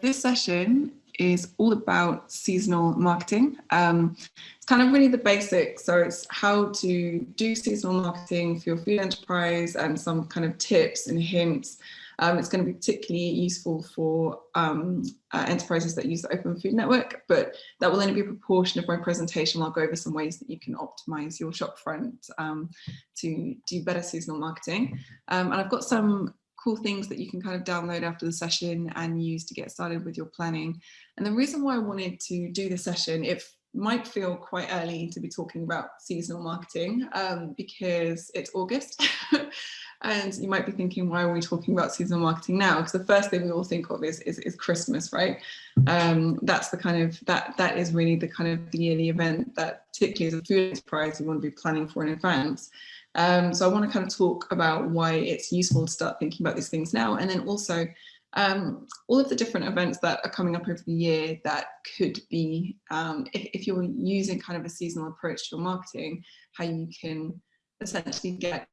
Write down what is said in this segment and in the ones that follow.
this session is all about seasonal marketing. Um, it's kind of really the basics. So it's how to do seasonal marketing for your food enterprise and some kind of tips and hints. Um, it's going to be particularly useful for um, uh, enterprises that use the Open Food Network, but that will only be a proportion of my presentation. I'll go over some ways that you can optimize your shopfront um, to do better seasonal marketing. Um, and I've got some cool things that you can kind of download after the session and use to get started with your planning. And the reason why I wanted to do the session, it might feel quite early to be talking about seasonal marketing um, because it's August. and you might be thinking, why are we talking about seasonal marketing now? Because the first thing we all think of is, is, is Christmas, right? Um, that's the kind of, that, that is really the kind of the yearly event that particularly as a food enterprise, you want to be planning for in advance. Um, so I want to kind of talk about why it's useful to start thinking about these things now. And then also um, all of the different events that are coming up over the year that could be, um, if, if, you're using kind of a seasonal approach to your marketing, how you can essentially get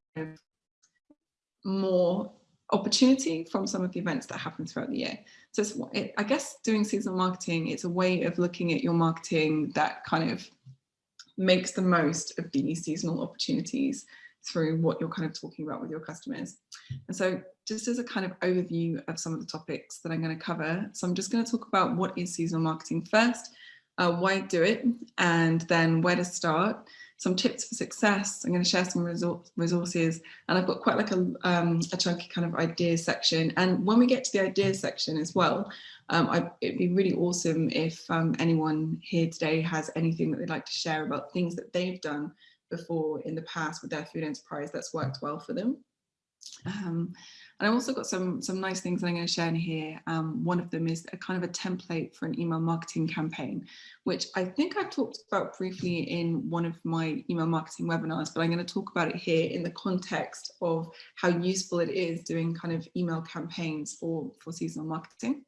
more opportunity from some of the events that happen throughout the year. So it, I guess doing seasonal marketing, it's a way of looking at your marketing that kind of makes the most of these seasonal opportunities through what you're kind of talking about with your customers. And so just as a kind of overview of some of the topics that I'm going to cover, so I'm just going to talk about what is seasonal marketing first, uh, why do it, and then where to start, some tips for success. I'm going to share some resources and I've got quite like a, um, a chunky kind of ideas section. And when we get to the ideas section as well, um, I, it'd be really awesome if um, anyone here today has anything that they'd like to share about things that they've done before in the past with their food enterprise that's worked well for them. Um, and I've also got some, some nice things that I'm going to share in here. Um, one of them is a kind of a template for an email marketing campaign, which I think I've talked about briefly in one of my email marketing webinars, but I'm going to talk about it here in the context of how useful it is doing kind of email campaigns for, for seasonal marketing.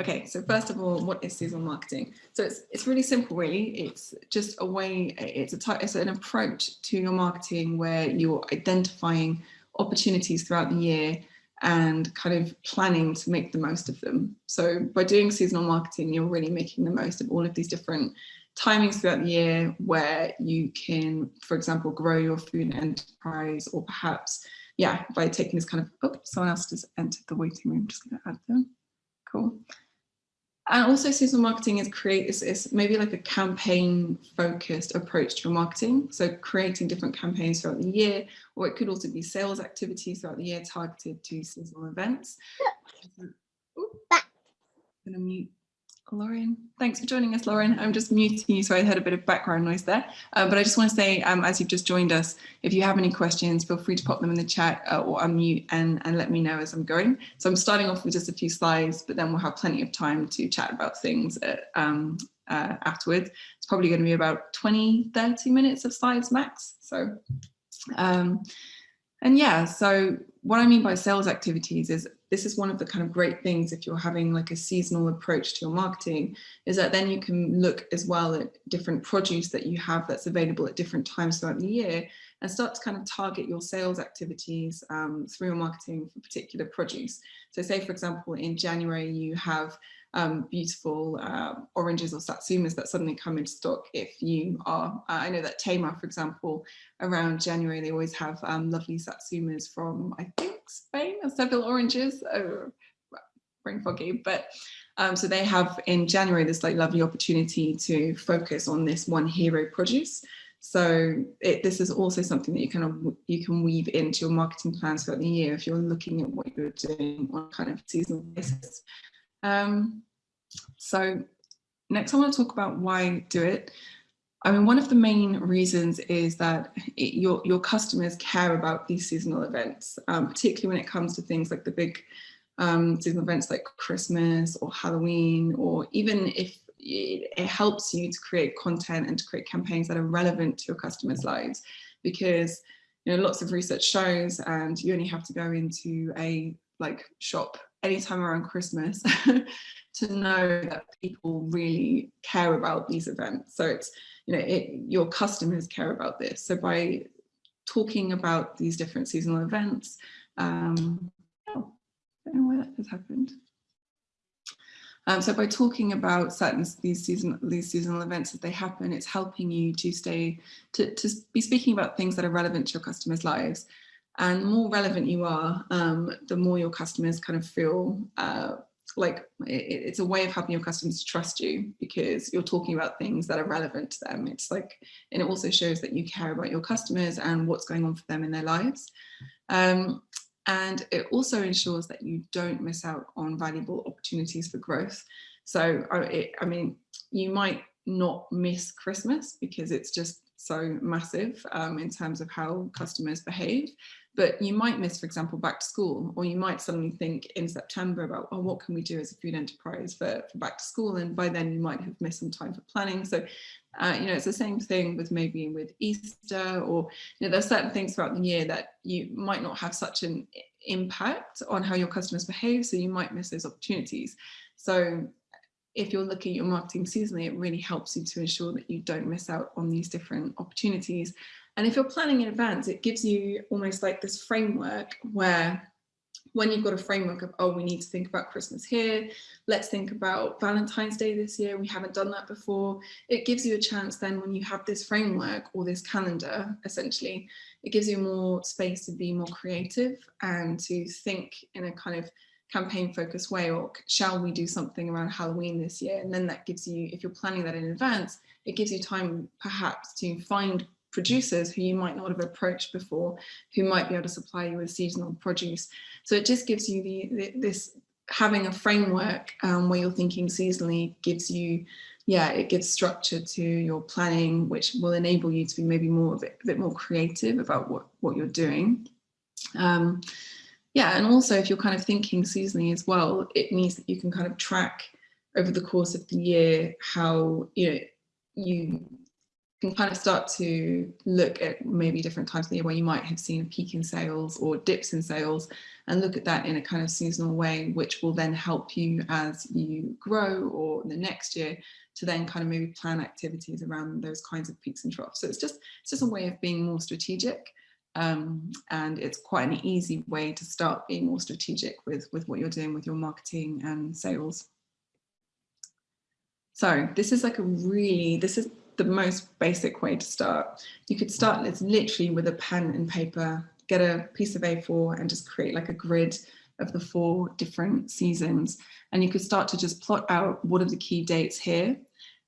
Okay, so first of all, what is seasonal marketing? So it's it's really simple, really. It's just a way, it's a type, it's an approach to your marketing where you're identifying opportunities throughout the year and kind of planning to make the most of them. So by doing seasonal marketing, you're really making the most of all of these different timings throughout the year where you can, for example, grow your food enterprise or perhaps, yeah, by taking this kind of, oh, someone else just entered the waiting room, just gonna add them. Cool. And also seasonal marketing is create is, is maybe like a campaign focused approach to your marketing. So creating different campaigns throughout the year, or it could also be sales activities throughout the year targeted to seasonal events. Ooh, I'm gonna mute Lauren, thanks for joining us, Lauren. I'm just muting you, so I heard a bit of background noise there. Uh, but I just want to say, um, as you've just joined us, if you have any questions, feel free to pop them in the chat uh, or unmute and, and let me know as I'm going. So I'm starting off with just a few slides, but then we'll have plenty of time to chat about things at, um, uh, afterwards. It's probably going to be about 20, 30 minutes of slides max. So, um, and yeah, so what I mean by sales activities is this is one of the kind of great things if you're having like a seasonal approach to your marketing is that then you can look as well at different produce that you have that's available at different times throughout the year and start to kind of target your sales activities um, through your marketing for particular produce. So say, for example, in January, you have um, beautiful uh, oranges or satsumas that suddenly come into stock if you are, uh, I know that Tamar, for example, around January, they always have um, lovely satsumas from, I think, Spain, Seville oranges, oh, brain foggy, but um, so they have in January this like lovely opportunity to focus on this one hero produce. So it, this is also something that you can you can weave into your marketing plans throughout the year if you're looking at what you're doing on kind of seasonal basis. Um, so next I want to talk about why do it. I mean, one of the main reasons is that it, your, your customers care about these seasonal events, um, particularly when it comes to things like the big um, seasonal events like Christmas or Halloween, or even if it, it helps you to create content and to create campaigns that are relevant to your customers' lives. Because you know, lots of research shows and you only have to go into a like shop anytime around Christmas to know that people really care about these events. So it's you know, it, your customers care about this. So by talking about these different seasonal events, um, oh, I don't know why that has happened. Um, so by talking about certain these season these seasonal events as they happen, it's helping you to stay to, to be speaking about things that are relevant to your customers' lives. And more relevant you are, um, the more your customers kind of feel uh, like it, it's a way of helping your customers trust you because you're talking about things that are relevant to them. It's like, and it also shows that you care about your customers and what's going on for them in their lives. Um, and it also ensures that you don't miss out on valuable opportunities for growth. So, it, I mean, you might not miss Christmas because it's just so massive um, in terms of how customers behave. But you might miss, for example, back to school, or you might suddenly think in September about, oh, what can we do as a food enterprise for, for back to school? And by then you might have missed some time for planning. So, uh, you know, it's the same thing with maybe with Easter, or, you know, there's certain things throughout the year that you might not have such an impact on how your customers behave. So you might miss those opportunities. So if you're looking at your marketing seasonally, it really helps you to ensure that you don't miss out on these different opportunities. And if you're planning in advance, it gives you almost like this framework where when you've got a framework of, oh, we need to think about Christmas here, let's think about Valentine's Day this year, we haven't done that before. It gives you a chance then when you have this framework or this calendar, essentially, it gives you more space to be more creative and to think in a kind of campaign focused way or shall we do something around Halloween this year? And then that gives you, if you're planning that in advance, it gives you time perhaps to find producers who you might not have approached before, who might be able to supply you with seasonal produce. So it just gives you the, the this having a framework um, where you're thinking seasonally gives you, yeah, it gives structure to your planning, which will enable you to be maybe more a bit, a bit more creative about what, what you're doing. Um, yeah, and also if you're kind of thinking seasonally as well, it means that you can kind of track over the course of the year how you know you can kind of start to look at maybe different times of the year where you might have seen a peak in sales or dips in sales and look at that in a kind of seasonal way, which will then help you as you grow or the next year to then kind of maybe plan activities around those kinds of peaks and troughs. So it's just, it's just a way of being more strategic. Um, and it's quite an easy way to start being more strategic with, with what you're doing with your marketing and sales. So this is like a really, this is the most basic way to start. You could start literally with a pen and paper, get a piece of A4 and just create like a grid of the four different seasons. And you could start to just plot out what are the key dates here.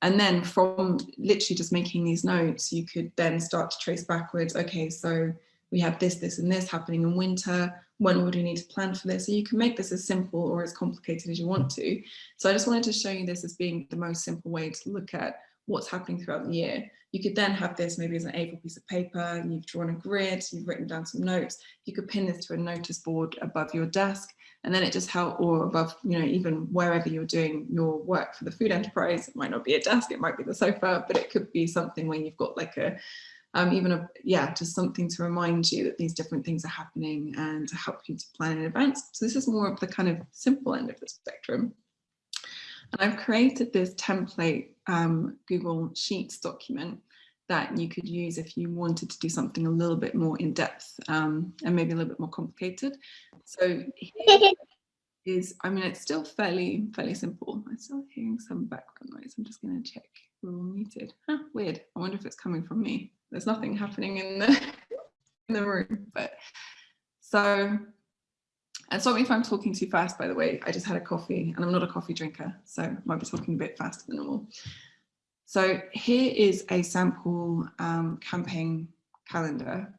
And then from literally just making these notes, you could then start to trace backwards. Okay, so we have this, this, and this happening in winter. When would we need to plan for this? So you can make this as simple or as complicated as you want to. So I just wanted to show you this as being the most simple way to look at what's happening throughout the year. You could then have this maybe as an A4 piece of paper, you've drawn a grid, you've written down some notes, you could pin this to a notice board above your desk, and then it just help or above, you know, even wherever you're doing your work for the food enterprise, it might not be a desk, it might be the sofa, but it could be something where you've got like a, um, even a, yeah, just something to remind you that these different things are happening and to help you to plan in advance. So this is more of the kind of simple end of the spectrum. And I've created this template um, Google Sheets document that you could use if you wanted to do something a little bit more in depth um, and maybe a little bit more complicated. So is, I mean, it's still fairly, fairly simple. I'm still hearing some background noise. I'm just going to check. We're all muted. Huh, weird. I wonder if it's coming from me. There's nothing happening in the, in the room, but so and me if I'm talking too fast, by the way, I just had a coffee and I'm not a coffee drinker, so I might be talking a bit faster than normal. So here is a sample um, campaign calendar.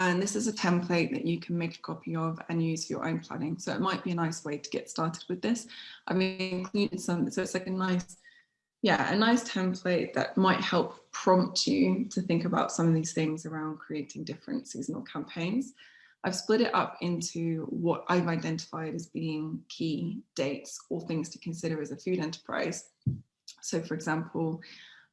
And this is a template that you can make a copy of and use for your own planning. So it might be a nice way to get started with this. I've included some, so it's like a nice, yeah, a nice template that might help prompt you to think about some of these things around creating different seasonal campaigns. I've split it up into what I've identified as being key dates or things to consider as a food enterprise. So for example,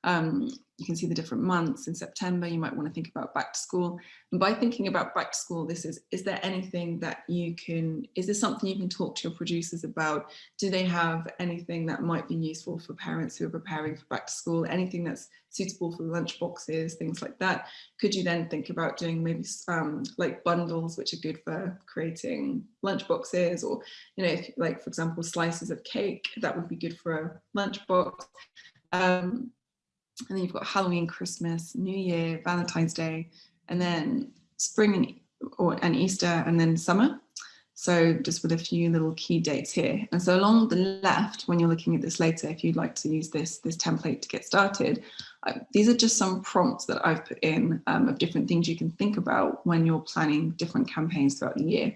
Um, you can see the different months in September, you might want to think about back to school. And by thinking about back to school, this is, is there anything that you can, is this something you can talk to your producers about? Do they have anything that might be useful for parents who are preparing for back to school? Anything that's suitable for lunch boxes, things like that? Could you then think about doing maybe um, like bundles, which are good for creating lunch boxes or, you know, if, like for example, slices of cake, that would be good for a lunch box. Um, and then you've got Halloween, Christmas, New Year, Valentine's Day, and then spring and, or, and Easter, and then summer. So just with a few little key dates here. And so along the left, when you're looking at this later, if you'd like to use this, this template to get started, these are just some prompts that I've put in um, of different things you can think about when you're planning different campaigns throughout the year.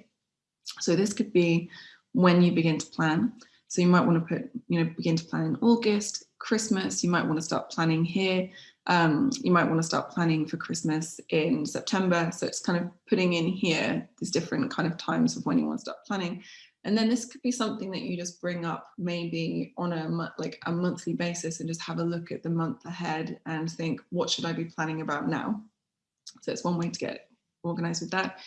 So this could be when you begin to plan. So you might want to put, you know, begin to plan in August, Christmas, you might want to start planning here. Um, you might want to start planning for Christmas in September. So it's kind of putting in here these different kind of times of when you want to start planning. And then this could be something that you just bring up maybe on a like a monthly basis and just have a look at the month ahead and think, what should I be planning about now? So it's one way to get organized with that.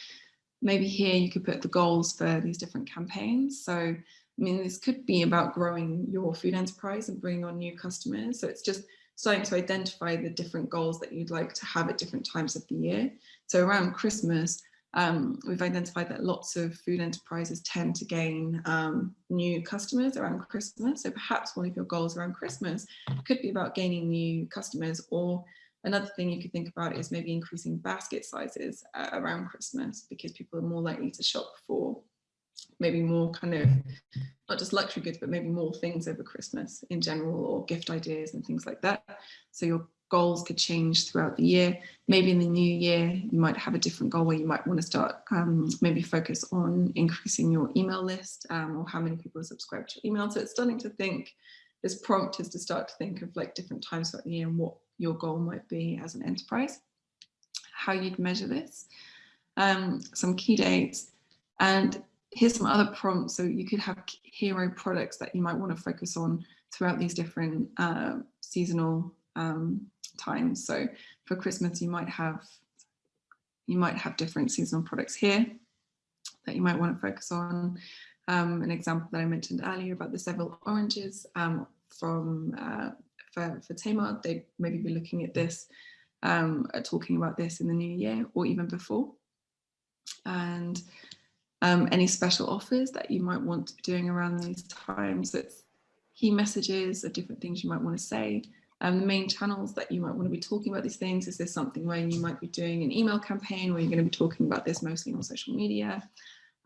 Maybe here you could put the goals for these different campaigns. So I mean, this could be about growing your food enterprise and bringing on new customers. So it's just starting to identify the different goals that you'd like to have at different times of the year. So around Christmas, um, we've identified that lots of food enterprises tend to gain um, new customers around Christmas. So perhaps one of your goals around Christmas could be about gaining new customers or another thing you could think about is maybe increasing basket sizes uh, around Christmas because people are more likely to shop for maybe more kind of not just luxury goods but maybe more things over christmas in general or gift ideas and things like that. So your goals could change throughout the year. Maybe in the new year you might have a different goal where you might want to start um, maybe focus on increasing your email list um, or how many people are subscribed to your email. So it's starting to think this prompt is to start to think of like different times throughout the year and what your goal might be as an enterprise how you'd measure this. Um, some key dates. And here's some other prompts. So you could have hero products that you might want to focus on throughout these different uh, seasonal um, times. So for Christmas, you might have you might have different seasonal products here that you might want to focus on. Um, an example that I mentioned earlier about the Seville oranges um, from uh, for, for Tamar, they maybe be looking at this, um, talking about this in the new year or even before. And um, any special offers that you might want to be doing around these times. It's key messages or different things you might want to say. Um, the main channels that you might want to be talking about these things. Is there something where you might be doing an email campaign where you're going to be talking about this mostly on social media?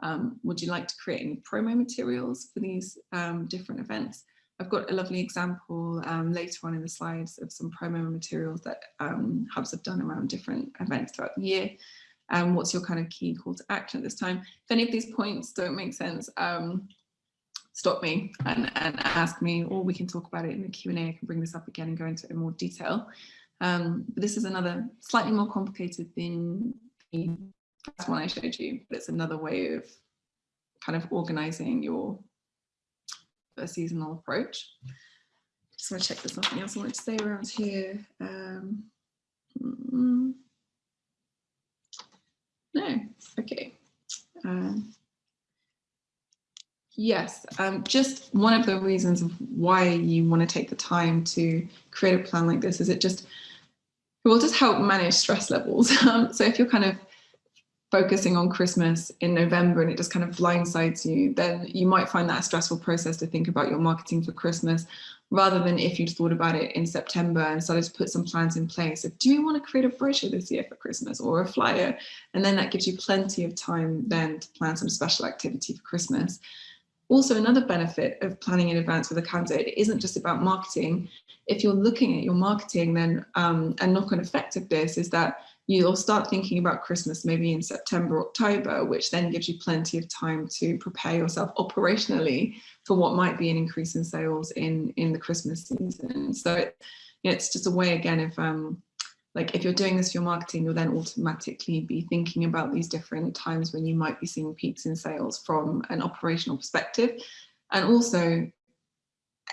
Um, would you like to create any promo materials for these um, different events? I've got a lovely example um, later on in the slides of some promo materials that um, hubs have done around different events throughout the year um, what's your kind of key call to action at this time. If any of these points don't make sense, um, stop me and, and ask me, or we can talk about it in the Q&A. I can bring this up again and go into it in more detail. Um, but this is another slightly more complicated than the one I showed you, but it's another way of kind of organizing your seasonal approach. Just want to check there's nothing else I want to say around here. Um, mm. No, okay. Um, yes, um, just one of the reasons why you want to take the time to create a plan like this is it just it will just help manage stress levels. Um, so if you're kind of focusing on Christmas in November and it just kind of blindsides you, then you might find that a stressful process to think about your marketing for Christmas rather than if you'd thought about it in September and started to put some plans in place of, do you want to create a brochure this year for Christmas or a flyer? And then that gives you plenty of time then to plan some special activity for Christmas. Also, another benefit of planning in advance with a candidate, it isn't just about marketing. If you're looking at your marketing then um, and knock-on effect of this is that you'll start thinking about Christmas maybe in September, October, which then gives you plenty of time to prepare yourself operationally for what might be an increase in sales in, in the Christmas season. So it, it's just a way again if um, like if you're doing this for your marketing, you'll then automatically be thinking about these different times when you might be seeing peaks in sales from an operational perspective. And also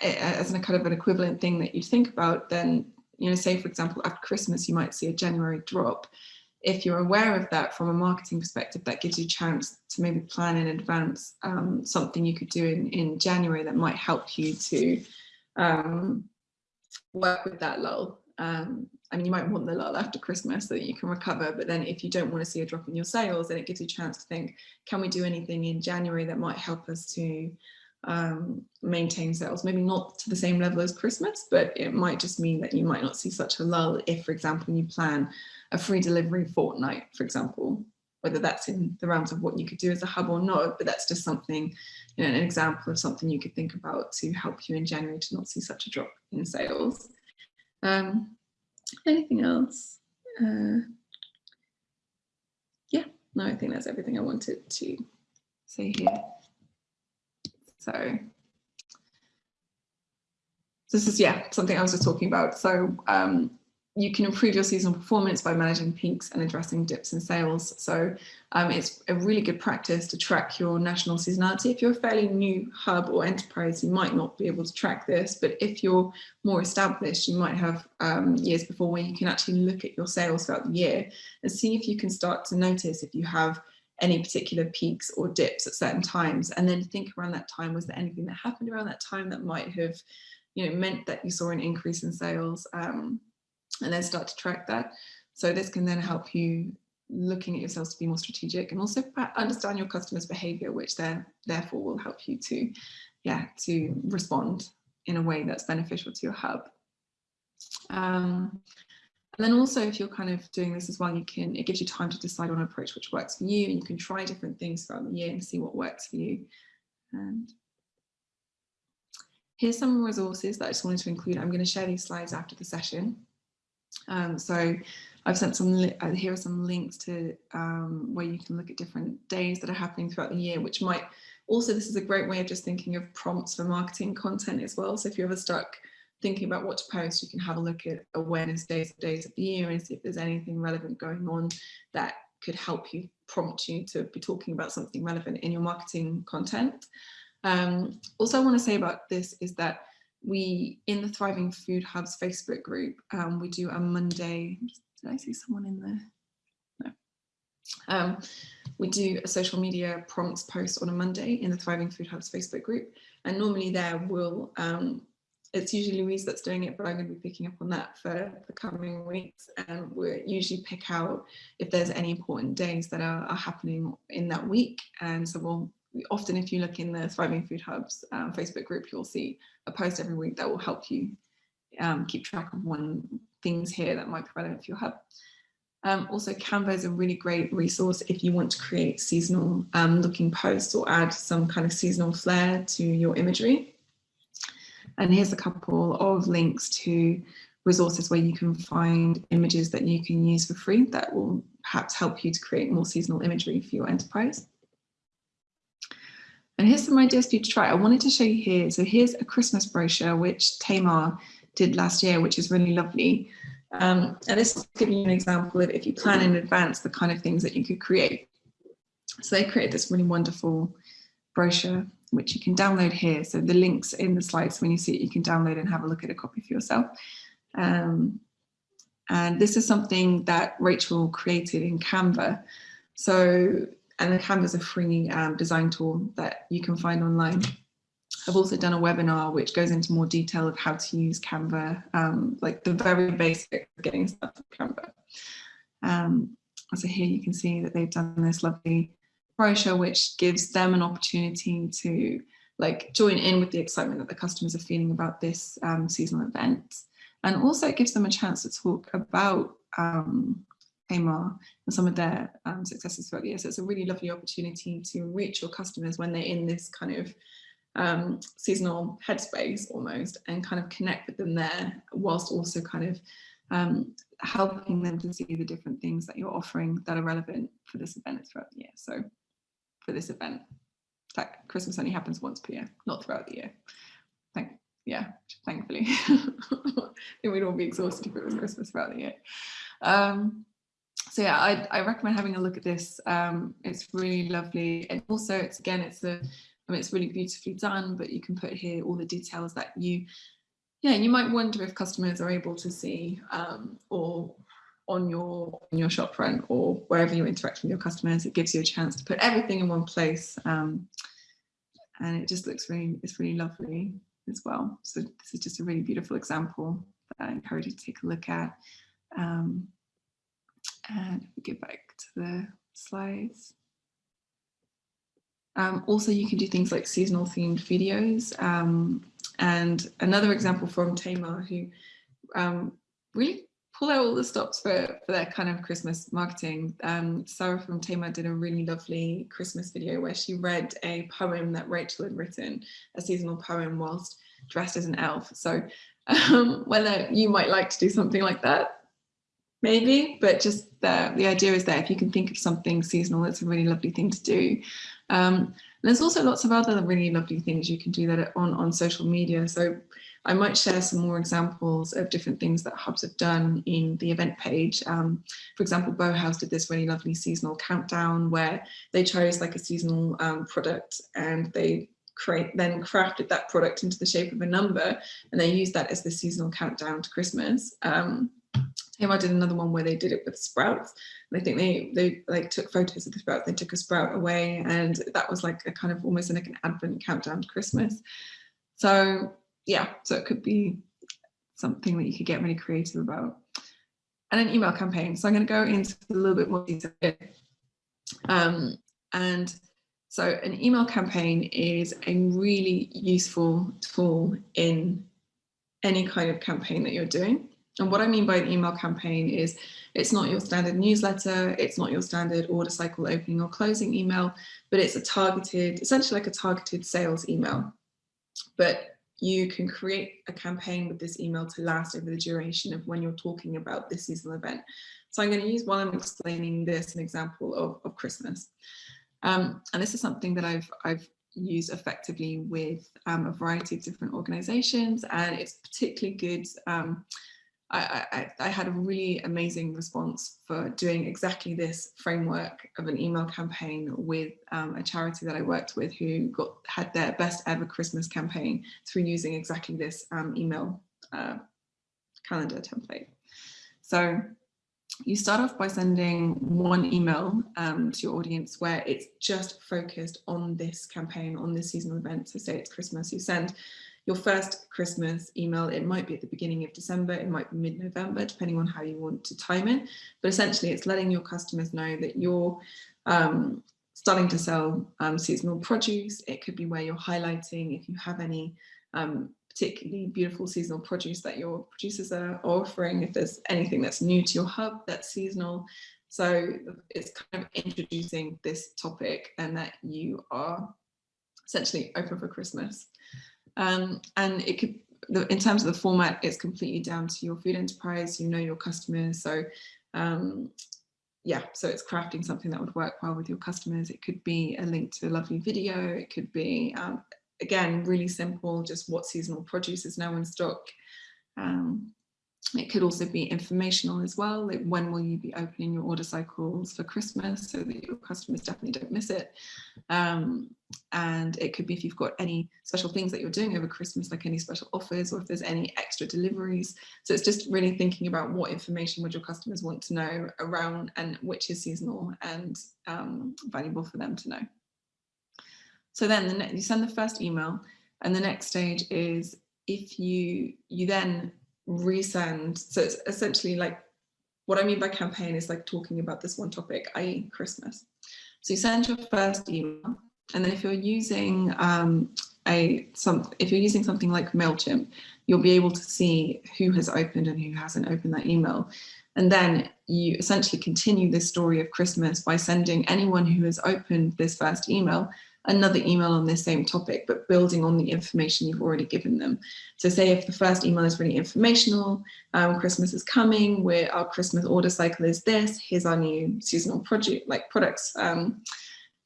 as a kind of an equivalent thing that you think about, then you know, say for example, after Christmas, you might see a January drop. If you're aware of that from a marketing perspective, that gives you a chance to maybe plan in advance um, something you could do in, in January that might help you to um, work with that lull. Um, I mean, you might want the lull after Christmas so that you can recover, but then if you don't want to see a drop in your sales, then it gives you a chance to think, can we do anything in January that might help us to um, maintain sales? Maybe not to the same level as Christmas, but it might just mean that you might not see such a lull if, for example, you plan a free delivery fortnight, for example, whether that's in the realms of what you could do as a hub or not, but that's just something, you know, an example of something you could think about to help you in January to not see such a drop in sales. Um, anything else? Uh, yeah, no, I think that's everything I wanted to say here. So this is, yeah, something I was just talking about. So um, you can improve your seasonal performance by managing peaks and addressing dips in sales. So um, it's a really good practice to track your national seasonality. If you're a fairly new hub or enterprise, you might not be able to track this, but if you're more established, you might have um, years before where you can actually look at your sales throughout the year and see if you can start to notice if you have any particular peaks or dips at certain times and then think around that time was there anything that happened around that time that might have you know meant that you saw an increase in sales um, and then start to track that. So this can then help you looking at yourselves to be more strategic and also understand your customers behavior, which then therefore will help you to, yeah, to respond in a way that's beneficial to your hub. Um, and then also if you're kind of doing this as well, you can, it gives you time to decide on an approach which works for you and you can try different things throughout the year and see what works for you. And here's some resources that I just wanted to include. I'm going to share these slides after the session. Um, so I've sent some, uh, here are some links to um, where you can look at different days that are happening throughout the year, which might also, this is a great way of just thinking of prompts for marketing content as well. So if you're ever stuck thinking about what to post, you can have a look at awareness days, days of the year and see if there's anything relevant going on that could help you prompt you to be talking about something relevant in your marketing content. Um, also, I want to say about this is that we, in the Thriving Food Hubs Facebook group, um, we do a Monday, did I see someone in there? No. Um, we do a social media prompts post on a Monday in the Thriving Food Hubs Facebook group. And normally there will, um, it's usually Louise that's doing it, but I'm going to be picking up on that for the coming weeks. And we usually pick out if there's any important days that are, are happening in that week. And so we'll often if you look in the Thriving Food Hubs um, Facebook group, you'll see a post every week that will help you um, keep track of one things here that might be relevant for your hub. Um, also, Canva is a really great resource if you want to create seasonal um, looking posts or add some kind of seasonal flair to your imagery. And here's a couple of links to resources where you can find images that you can use for free that will perhaps help you to create more seasonal imagery for your enterprise. And here's some ideas for you to try. I wanted to show you here. So here's a Christmas brochure, which Tamar did last year, which is really lovely. Um, and this is giving you an example of if you plan in advance, the kind of things that you could create. So they created this really wonderful brochure, which you can download here. So the links in the slides, when you see it, you can download and have a look at a copy for yourself. Um, and this is something that Rachel created in Canva. So and the Canva is a free um, design tool that you can find online. I've also done a webinar which goes into more detail of how to use Canva, um, like the very basic of getting started with Canva. Um, so here you can see that they've done this lovely which gives them an opportunity to like join in with the excitement that the customers are feeling about this um, seasonal event. And also it gives them a chance to talk about um, Tamar and some of their um, successes throughout the year. So it's a really lovely opportunity to reach your customers when they're in this kind of um, seasonal headspace almost and kind of connect with them there whilst also kind of um, helping them to see the different things that you're offering that are relevant for this event throughout the year. So for this event, that Christmas only happens once per year, not throughout the year. Thank, yeah, thankfully. I think we'd all be exhausted if it was Christmas throughout the year. Um, so yeah, I, I, recommend having a look at this. Um, it's really lovely. And also it's again, it's a, I mean, it's really beautifully done, but you can put here all the details that you yeah, you might wonder if customers are able to see um, or on your on your shop front or wherever you interact with your customers, it gives you a chance to put everything in one place. Um, and it just looks really, it's really lovely as well. So this is just a really beautiful example that I encourage you to take a look at. Um, and we get back to the slides. Um, also, you can do things like seasonal themed videos. Um, and another example from Tamar, who um, really pull out all the stops for, for their kind of Christmas marketing. Um, Sarah from Tamar did a really lovely Christmas video where she read a poem that Rachel had written, a seasonal poem whilst dressed as an elf. So um, whether you might like to do something like that, maybe, but just the, the idea is there. If you can think of something seasonal, it's a really lovely thing to do. Um, there's also lots of other really lovely things you can do that on, on social media. So I might share some more examples of different things that hubs have done in the event page. Um, for example, Bauhaus did this really lovely seasonal countdown where they chose like a seasonal um, product and they create then crafted that product into the shape of a number and they used that as the seasonal countdown to Christmas. Um, Tamar did another one where they did it with sprouts. And I think they they like took photos of the sprouts. They took a sprout away, and that was like a kind of almost like an advent countdown to Christmas. So yeah, so it could be something that you could get really creative about. And an email campaign. So I'm going to go into a little bit more detail here. Um, and so an email campaign is a really useful tool in any kind of campaign that you're doing. And what I mean by an email campaign is it's not your standard newsletter, it's not your standard order cycle opening or closing email, but it's a targeted, essentially like a targeted sales email. But you can create a campaign with this email to last over the duration of when you're talking about this seasonal event. So I'm going to use while I'm explaining this an example of, of Christmas. Um, and this is something that I've, I've used effectively with um, a variety of different organizations and it's particularly good um, I, I, I, had a really amazing response for doing exactly this framework of an email campaign with um, a charity that I worked with who got had their best ever Christmas campaign through using exactly this um, email uh, calendar template. So you start off by sending one email um, to your audience where it's just focused on this campaign, on this seasonal event. So say it's Christmas, you send your first Christmas email, it might be at the beginning of December, it might be mid-November, depending on how you want to time it. But essentially it's letting your customers know that you're um, starting to sell um, seasonal produce. It could be where you're highlighting if you have any um, particularly beautiful seasonal produce that your producers are offering, if there's anything that's new to your hub that's seasonal. So it's kind of introducing this topic and that you are essentially open for Christmas. Um, and it could, in terms of the format, it's completely down to your food enterprise, you know your customers. So um, yeah, so it's crafting something that would work well with your customers. It could be a link to a lovely video. It could be, um, again, really simple, just what seasonal produce is now in stock. Um, it could also be informational as well, like when will you be opening your order cycles for Christmas so that your customers definitely don't miss it. Um, and it could be if you've got any special things that you're doing over Christmas, like any special offers or if there's any extra deliveries. So it's just really thinking about what information would your customers want to know around and which is seasonal and um, valuable for them to know. So then the you send the first email and the next stage is if you you then resend. So it's essentially like what I mean by campaign is like talking about this one topic, i.e. Christmas. So you send your first email and then if you're using um, a some if you're using something like MailChimp, you'll be able to see who has opened and who hasn't opened that email. And then you essentially continue this story of Christmas by sending anyone who has opened this first email another email on this same topic, but building on the information you've already given them. So say if the first email is really informational, um, Christmas is coming, where our Christmas order cycle is this, here's our new seasonal project, like products. Um,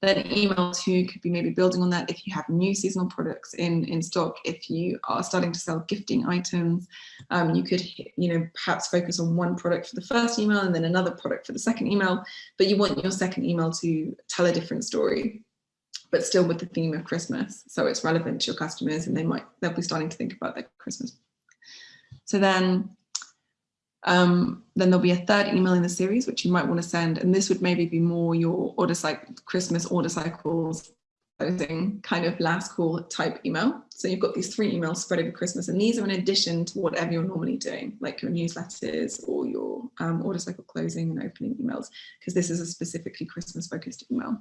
then email two could be maybe building on that if you have new seasonal products in, in stock, if you are starting to sell gifting items, um, you could, you know, perhaps focus on one product for the first email and then another product for the second email, but you want your second email to tell a different story but still with the theme of Christmas. So it's relevant to your customers and they might, they'll be starting to think about their Christmas. So then, um, then there'll be a third email in the series, which you might want to send. And this would maybe be more your order cycle, Christmas order cycles closing kind of last call type email. So you've got these three emails spread over Christmas, and these are in addition to whatever you're normally doing, like your newsletters or your um, order cycle closing and opening emails, because this is a specifically Christmas focused email.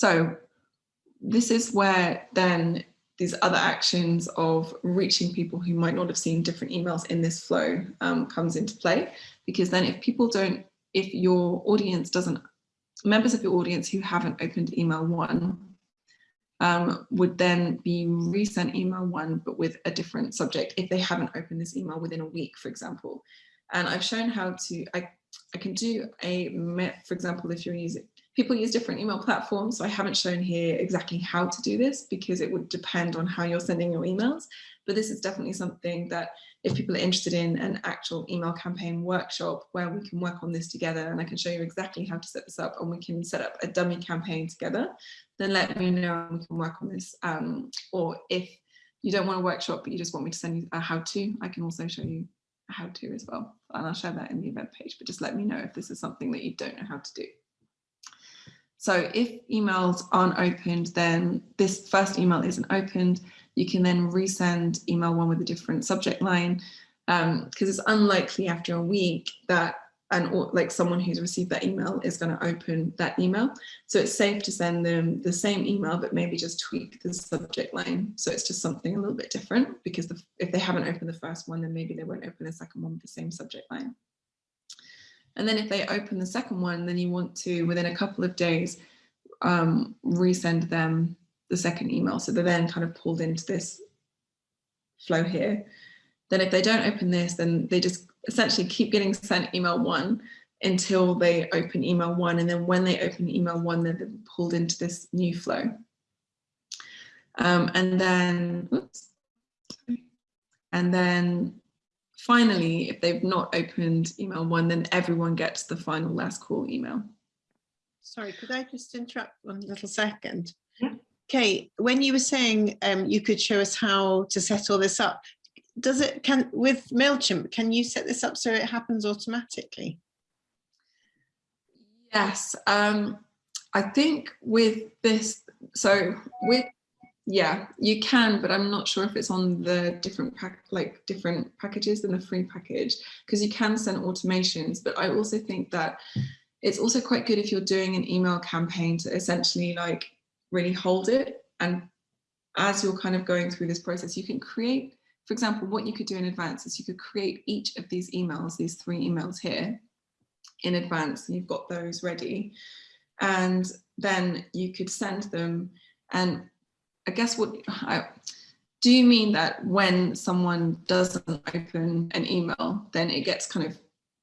So this is where then these other actions of reaching people who might not have seen different emails in this flow um, comes into play, because then if people don't, if your audience doesn't members of your audience who haven't opened email one um, would then be resent email one, but with a different subject if they haven't opened this email within a week, for example. And I've shown how to, I, I can do a, for example, if you're using, people use different email platforms. So I haven't shown here exactly how to do this because it would depend on how you're sending your emails. But this is definitely something that if people are interested in an actual email campaign workshop where we can work on this together and I can show you exactly how to set this up and we can set up a dummy campaign together, then let me know and we can work on this. Um, or if you don't want a workshop, but you just want me to send you a how to, I can also show you a how to as well. And I'll share that in the event page, but just let me know if this is something that you don't know how to do. So if emails aren't opened, then this first email isn't opened you can then resend email one with a different subject line because um, it's unlikely after a week that and like someone who's received that email is going to open that email. So it's safe to send them the same email, but maybe just tweak the subject line. So it's just something a little bit different because the, if they haven't opened the first one, then maybe they won't open the second one with the same subject line. And then if they open the second one, then you want to, within a couple of days, um, resend them the second email. So they're then kind of pulled into this flow here. Then if they don't open this, then they just essentially keep getting sent email one until they open email one. And then when they open email one, they're pulled into this new flow. Um, and then, oops, and then finally, if they've not opened email one, then everyone gets the final last call email. Sorry, could I just interrupt one little second? Yeah. Kate, when you were saying um, you could show us how to set all this up, does it can with MailChimp, can you set this up so it happens automatically? Yes, um, I think with this, so with, yeah, you can, but I'm not sure if it's on the different like different packages than the free package, because you can send automations, but I also think that it's also quite good if you're doing an email campaign to essentially like really hold it. And as you're kind of going through this process, you can create, for example, what you could do in advance is you could create each of these emails, these three emails here in advance, and you've got those ready. And then you could send them. And I guess what, I, do you mean that when someone doesn't open an email, then it gets kind of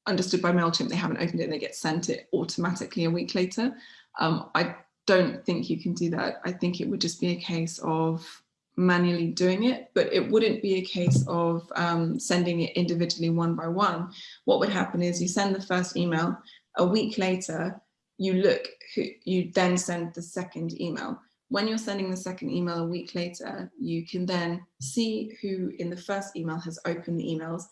understood by MailChimp, they haven't opened it and they get sent it automatically a week later? Um, I don't think you can do that. I think it would just be a case of manually doing it, but it wouldn't be a case of um, sending it individually one by one. What would happen is you send the first email, a week later, you look, you then send the second email. When you're sending the second email a week later, you can then see who in the first email has opened the emails.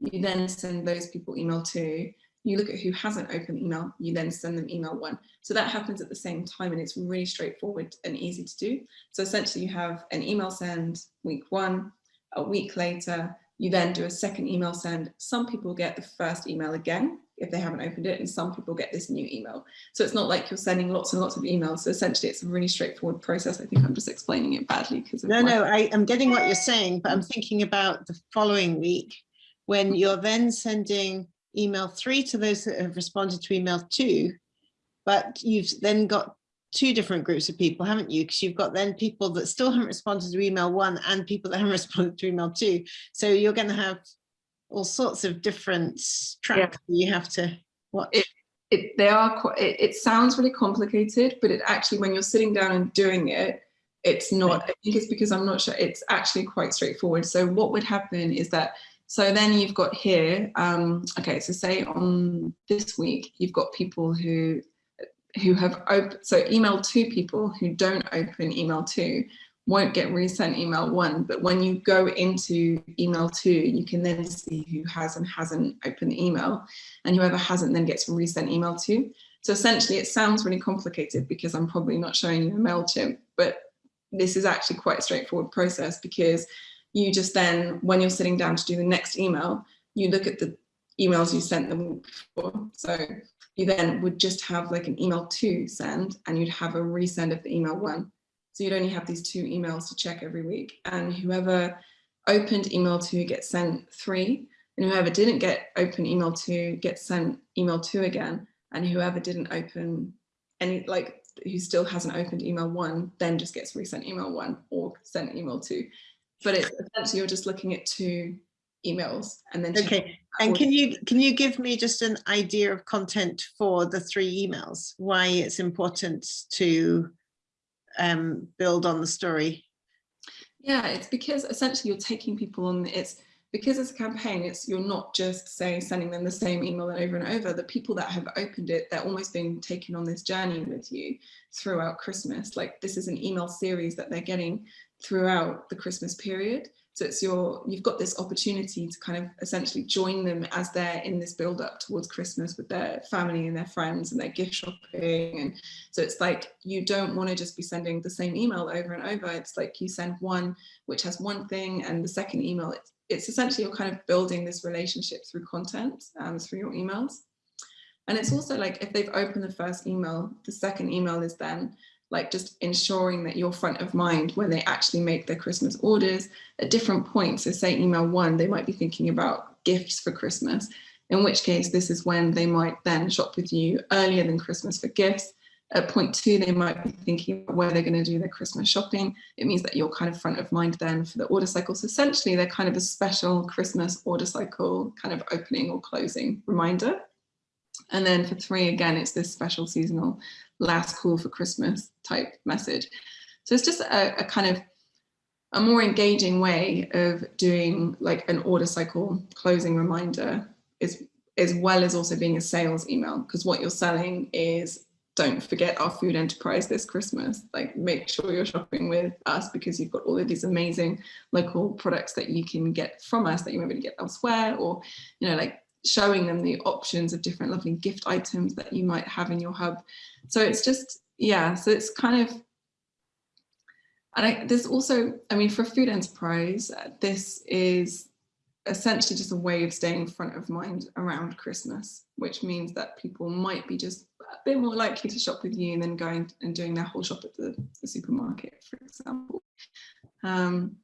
You then send those people email two you look at who hasn't opened email, you then send them email one. So that happens at the same time and it's really straightforward and easy to do. So essentially you have an email send week one, a week later, you then do a second email send. Some people get the first email again if they haven't opened it and some people get this new email. So it's not like you're sending lots and lots of emails. So essentially it's a really straightforward process. I think I'm just explaining it badly because No, no, I, I'm getting what you're saying, but I'm thinking about the following week when mm-hmm. you're then sending email three to those that have responded to email two, but you've then got two different groups of people, haven't you? Because you've got then people that still haven't responded to email one and people that haven't responded to email two. So you're going to have all sorts of different tracks yeah. you have to watch. It, it, they are quite, it, it sounds really complicated, but it actually, when you're sitting down and doing it, it's not, I think it's because I'm not sure, it's actually quite straightforward. So what would happen is that so then you've got here, um, okay, so say on this week, you've got people who who have opened, so email two people who don't open email two, won't get resent email one, but when you go into email two, you can then see who has and hasn't opened the email and whoever hasn't then gets resent email two. So essentially it sounds really complicated because I'm probably not showing you a MailChimp, but this is actually quite a straightforward process because you just then, when you're sitting down to do the next email, you look at the emails you sent the week before. So you then would just have like an email to send and you'd have a resend of the email one. So you'd only have these two emails to check every week. And whoever opened email two gets sent three. And whoever didn't get open email two gets sent email two again. And whoever didn't open any like who still hasn't opened email one then just gets resent email one or sent email two. But it's essentially you're just looking at two emails and then okay. and can you can you give me just an idea of content for the three emails? Why it's important to um, build on the story? Yeah it's because essentially you're taking people on it's because it's a campaign it's you're not just say sending them the same email over and over. The people that have opened it they're almost being taken on this journey with you throughout christmas. Like this is an email series that they're getting throughout the christmas period so it's your, you've got this opportunity to kind of essentially join them as they're in this build up towards Christmas with their family and their friends and their gift shopping. And so it's like, you don't want to just be sending the same email over and over. It's like you send one, which has one thing and the second email, it's, it's essentially you're kind of building this relationship through content um, through your emails. And it's also like if they've opened the first email, the second email is then like just ensuring that you're front of mind when they actually make their Christmas orders at different points. So say email one, they might be thinking about gifts for Christmas, in which case this is when they might then shop with you earlier than Christmas for gifts. At point two, they might be thinking where they're going to do their Christmas shopping. It means that you're kind of front of mind then for the order cycle. So essentially, they're kind of a special Christmas order cycle kind of opening or closing reminder. And then for three, again, it's this special seasonal last call for Christmas type message. So it's just a, a kind of a more engaging way of doing like an order cycle closing reminder is as well as also being a sales email because what you're selling is don't forget our food enterprise this Christmas. Like make sure you're shopping with us because you've got all of these amazing local products that you can get from us that you might be able to get elsewhere or, you know, like showing them the options of different lovely gift items that you might have in your hub. So it's just, yeah, so it's kind of, and I, there's also, I mean, for a food enterprise, uh, this is essentially just a way of staying front of mind around Christmas, which means that people might be just a bit more likely to shop with you than going and doing their whole shop at the, the supermarket, for example. Um,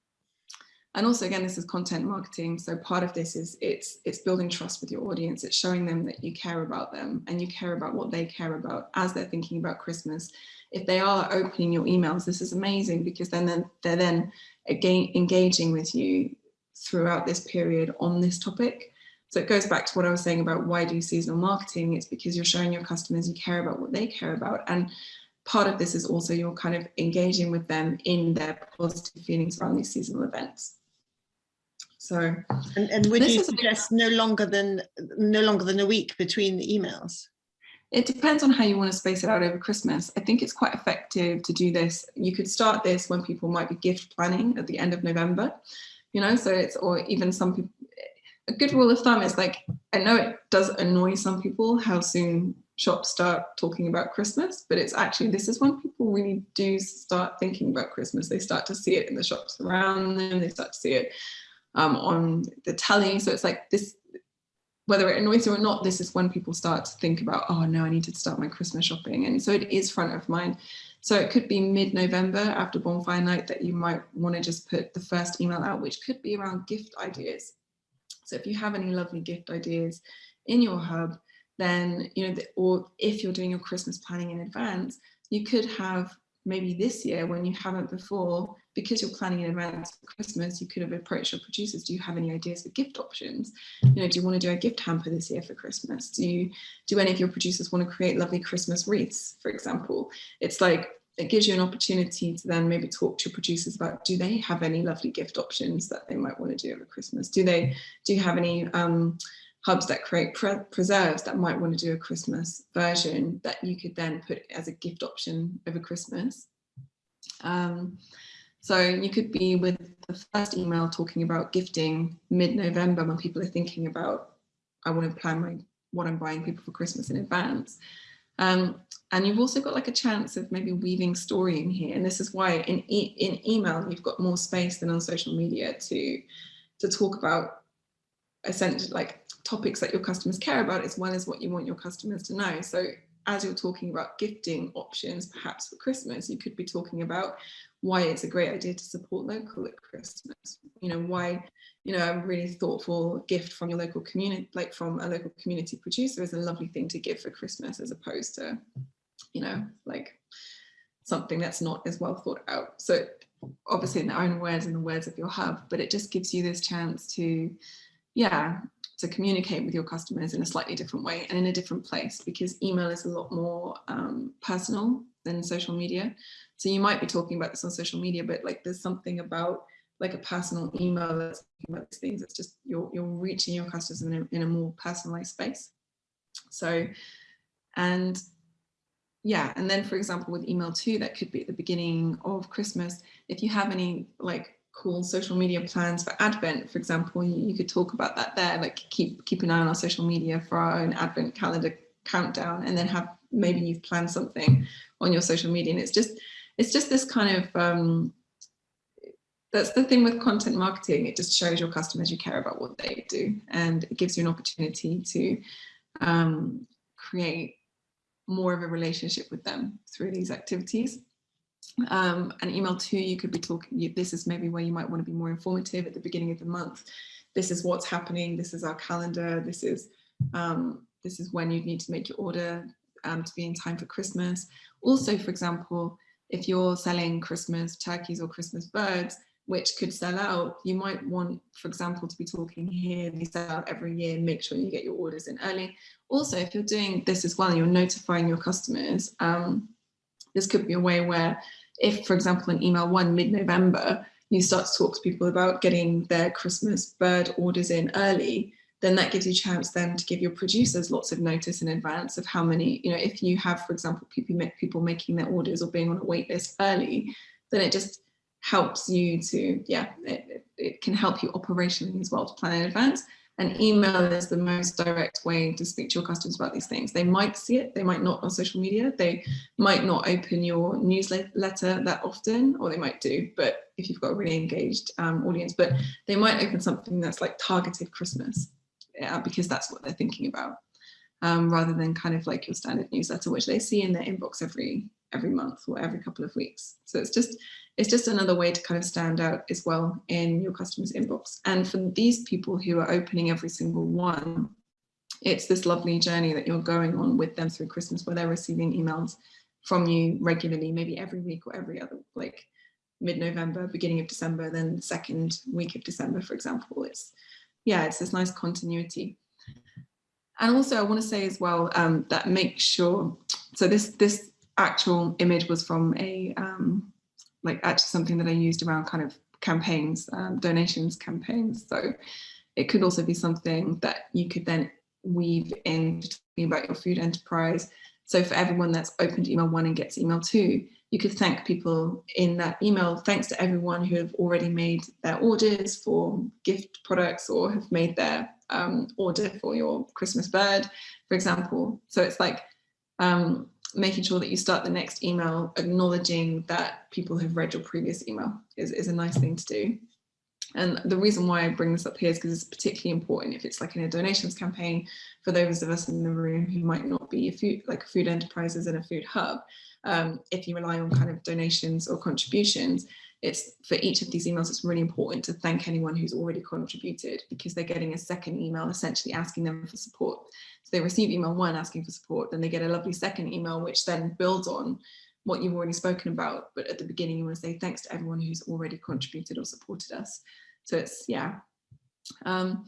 and also again this is content marketing so part of this is it's it's building trust with your audience it's showing them that you care about them and you care about what they care about as they're thinking about christmas if they are opening your emails this is amazing because then they're, they're then again engaging with you throughout this period on this topic so it goes back to what I was saying about why do seasonal marketing? It's because you're showing your customers you care about what they care about. And part of this is also you're kind of engaging with them in their positive feelings around these seasonal events. So, and, and would you suggest no longer than no longer than a week between the emails? It depends on how you want to space it out over Christmas. I think it's quite effective to do this. You could start this when people might be gift planning at the end of November, you know, so it's, or even some people, a good rule of thumb is like, I know it does annoy some people how soon shops start talking about Christmas, but it's actually, this is when people really do start thinking about Christmas. They start to see it in the shops around them. They start to see it um, on the telly. So it's like this, whether it annoys you or not, this is when people start to think about, oh no, I need to start my Christmas shopping. And so it is front of mind. So it could be mid-November after bonfire night that you might want to just put the first email out, which could be around gift ideas. So if you have any lovely gift ideas in your hub, then, you know, the, or if you're doing your Christmas planning in advance, you could have maybe this year when you haven't before, because you're planning in advance for Christmas, you could have approached your producers. Do you have any ideas for gift options? You know, do you want to do a gift hamper this year for Christmas? Do you, do any of your producers want to create lovely Christmas wreaths, for example? It's like, it gives you an opportunity to then maybe talk to your producers about, do they have any lovely gift options that they might want to do over Christmas? Do they, do you have any, um, hubs that create pre preserves that might want to do a Christmas version that you could then put as a gift option over Christmas. Um, So you could be with the first email talking about gifting mid-November when people are thinking about, I want to plan my what I'm buying people for Christmas in advance. Um, and you've also got like a chance of maybe weaving story in here. And this is why in, e in email, you've got more space than on social media to, to talk about essentially like topics that your customers care about as well as what you want your customers to know. So as you're talking about gifting options, perhaps for Christmas, you could be talking about why it's a great idea to support local at Christmas. You know, why, you know, a really thoughtful gift from your local community, like from a local community producer is a lovely thing to give for Christmas as opposed to, you know, like something that's not as well thought out. So obviously in their own words and the words of your hub, but it just gives you this chance to, yeah, to communicate with your customers in a slightly different way and in a different place because email is a lot more um, personal than social media. So you might be talking about this on social media, but like there's something about like a personal email that's talking about these things. It's just you're, you're reaching your customers in a, in a more personalized space. So, and yeah, and then for example, with email two, that could be at the beginning of Christmas. If you have any like cool social media plans for Advent, for example, you, you, could talk about that there, like keep keep an eye on our social media for our own Advent calendar countdown, and then have maybe you've planned something on your social media, and it's just it's just this kind of um, that's the thing with content marketing. It just shows your customers you care about what they do, and it gives you an opportunity to um, create more of a relationship with them through these activities. Um, and email two, you could be talking, this is maybe where you might want to be more informative at the beginning of the month. This is what's happening. This is our calendar. This is, um, this is when you need to make your order um, to be in time for Christmas. Also, for example, if you're selling Christmas turkeys or Christmas birds, which could sell out, you might want, for example, to be talking here, they sell out every year, make sure you get your orders in early. Also, if you're doing this as well, you're notifying your customers, um, this could be a way where if, for example, in email one mid-November, you start to talk to people about getting their Christmas bird orders in early, then that gives you a chance then to give your producers lots of notice in advance of how many, you know, if you have, for example, people, people making their orders or being on a wait list early, then it just helps you to, yeah, it, it can help you operationally as well to plan in advance. And email is the most direct way to speak to your customers about these things. They might see it, they might not on social media, they might not open your newsletter that often, or they might do, but if you've got a really engaged um, audience, but they might open something that's like targeted Christmas, yeah, because that's what they're thinking about, um, rather than kind of like your standard newsletter, which they see in their inbox every every month or every couple of weeks. So it's just it's just another way to kind of stand out as well in your customers inbox. And for these people who are opening every single one, it's this lovely journey that you're going on with them through Christmas where they're receiving emails from you regularly, maybe every week or every other, like mid-November, beginning of December, then the second week of December, for example. It's, yeah, it's this nice continuity. And also I want to say as well um, that make sure, so this, this actual image was from a, um, like actually something that I used around kind of campaigns, um, donations campaigns. So it could also be something that you could then weave in talking about your food enterprise. So for everyone that's opened email one and gets email two, you could thank people in that email. Thanks to everyone who have already made their orders for gift products or have made their um, order for your Christmas bird, for example. So it's like um, making sure that you start the next email acknowledging that people have read your previous email is, is a nice thing to do. And the reason why I bring this up here is because it's particularly important if it's like in a donations campaign for those of us in the room who might not be a food, like food enterprises and a food hub. Um, if you rely on kind of donations or contributions, it's for each of these emails, it's really important to thank anyone who's already contributed because they're getting a second email essentially asking them for support. So they receive email one asking for support, then they get a lovely second email, which then builds on what you've already spoken about. But at the beginning, you want to say thanks to everyone who's already contributed or supported us. So it's, yeah. Um,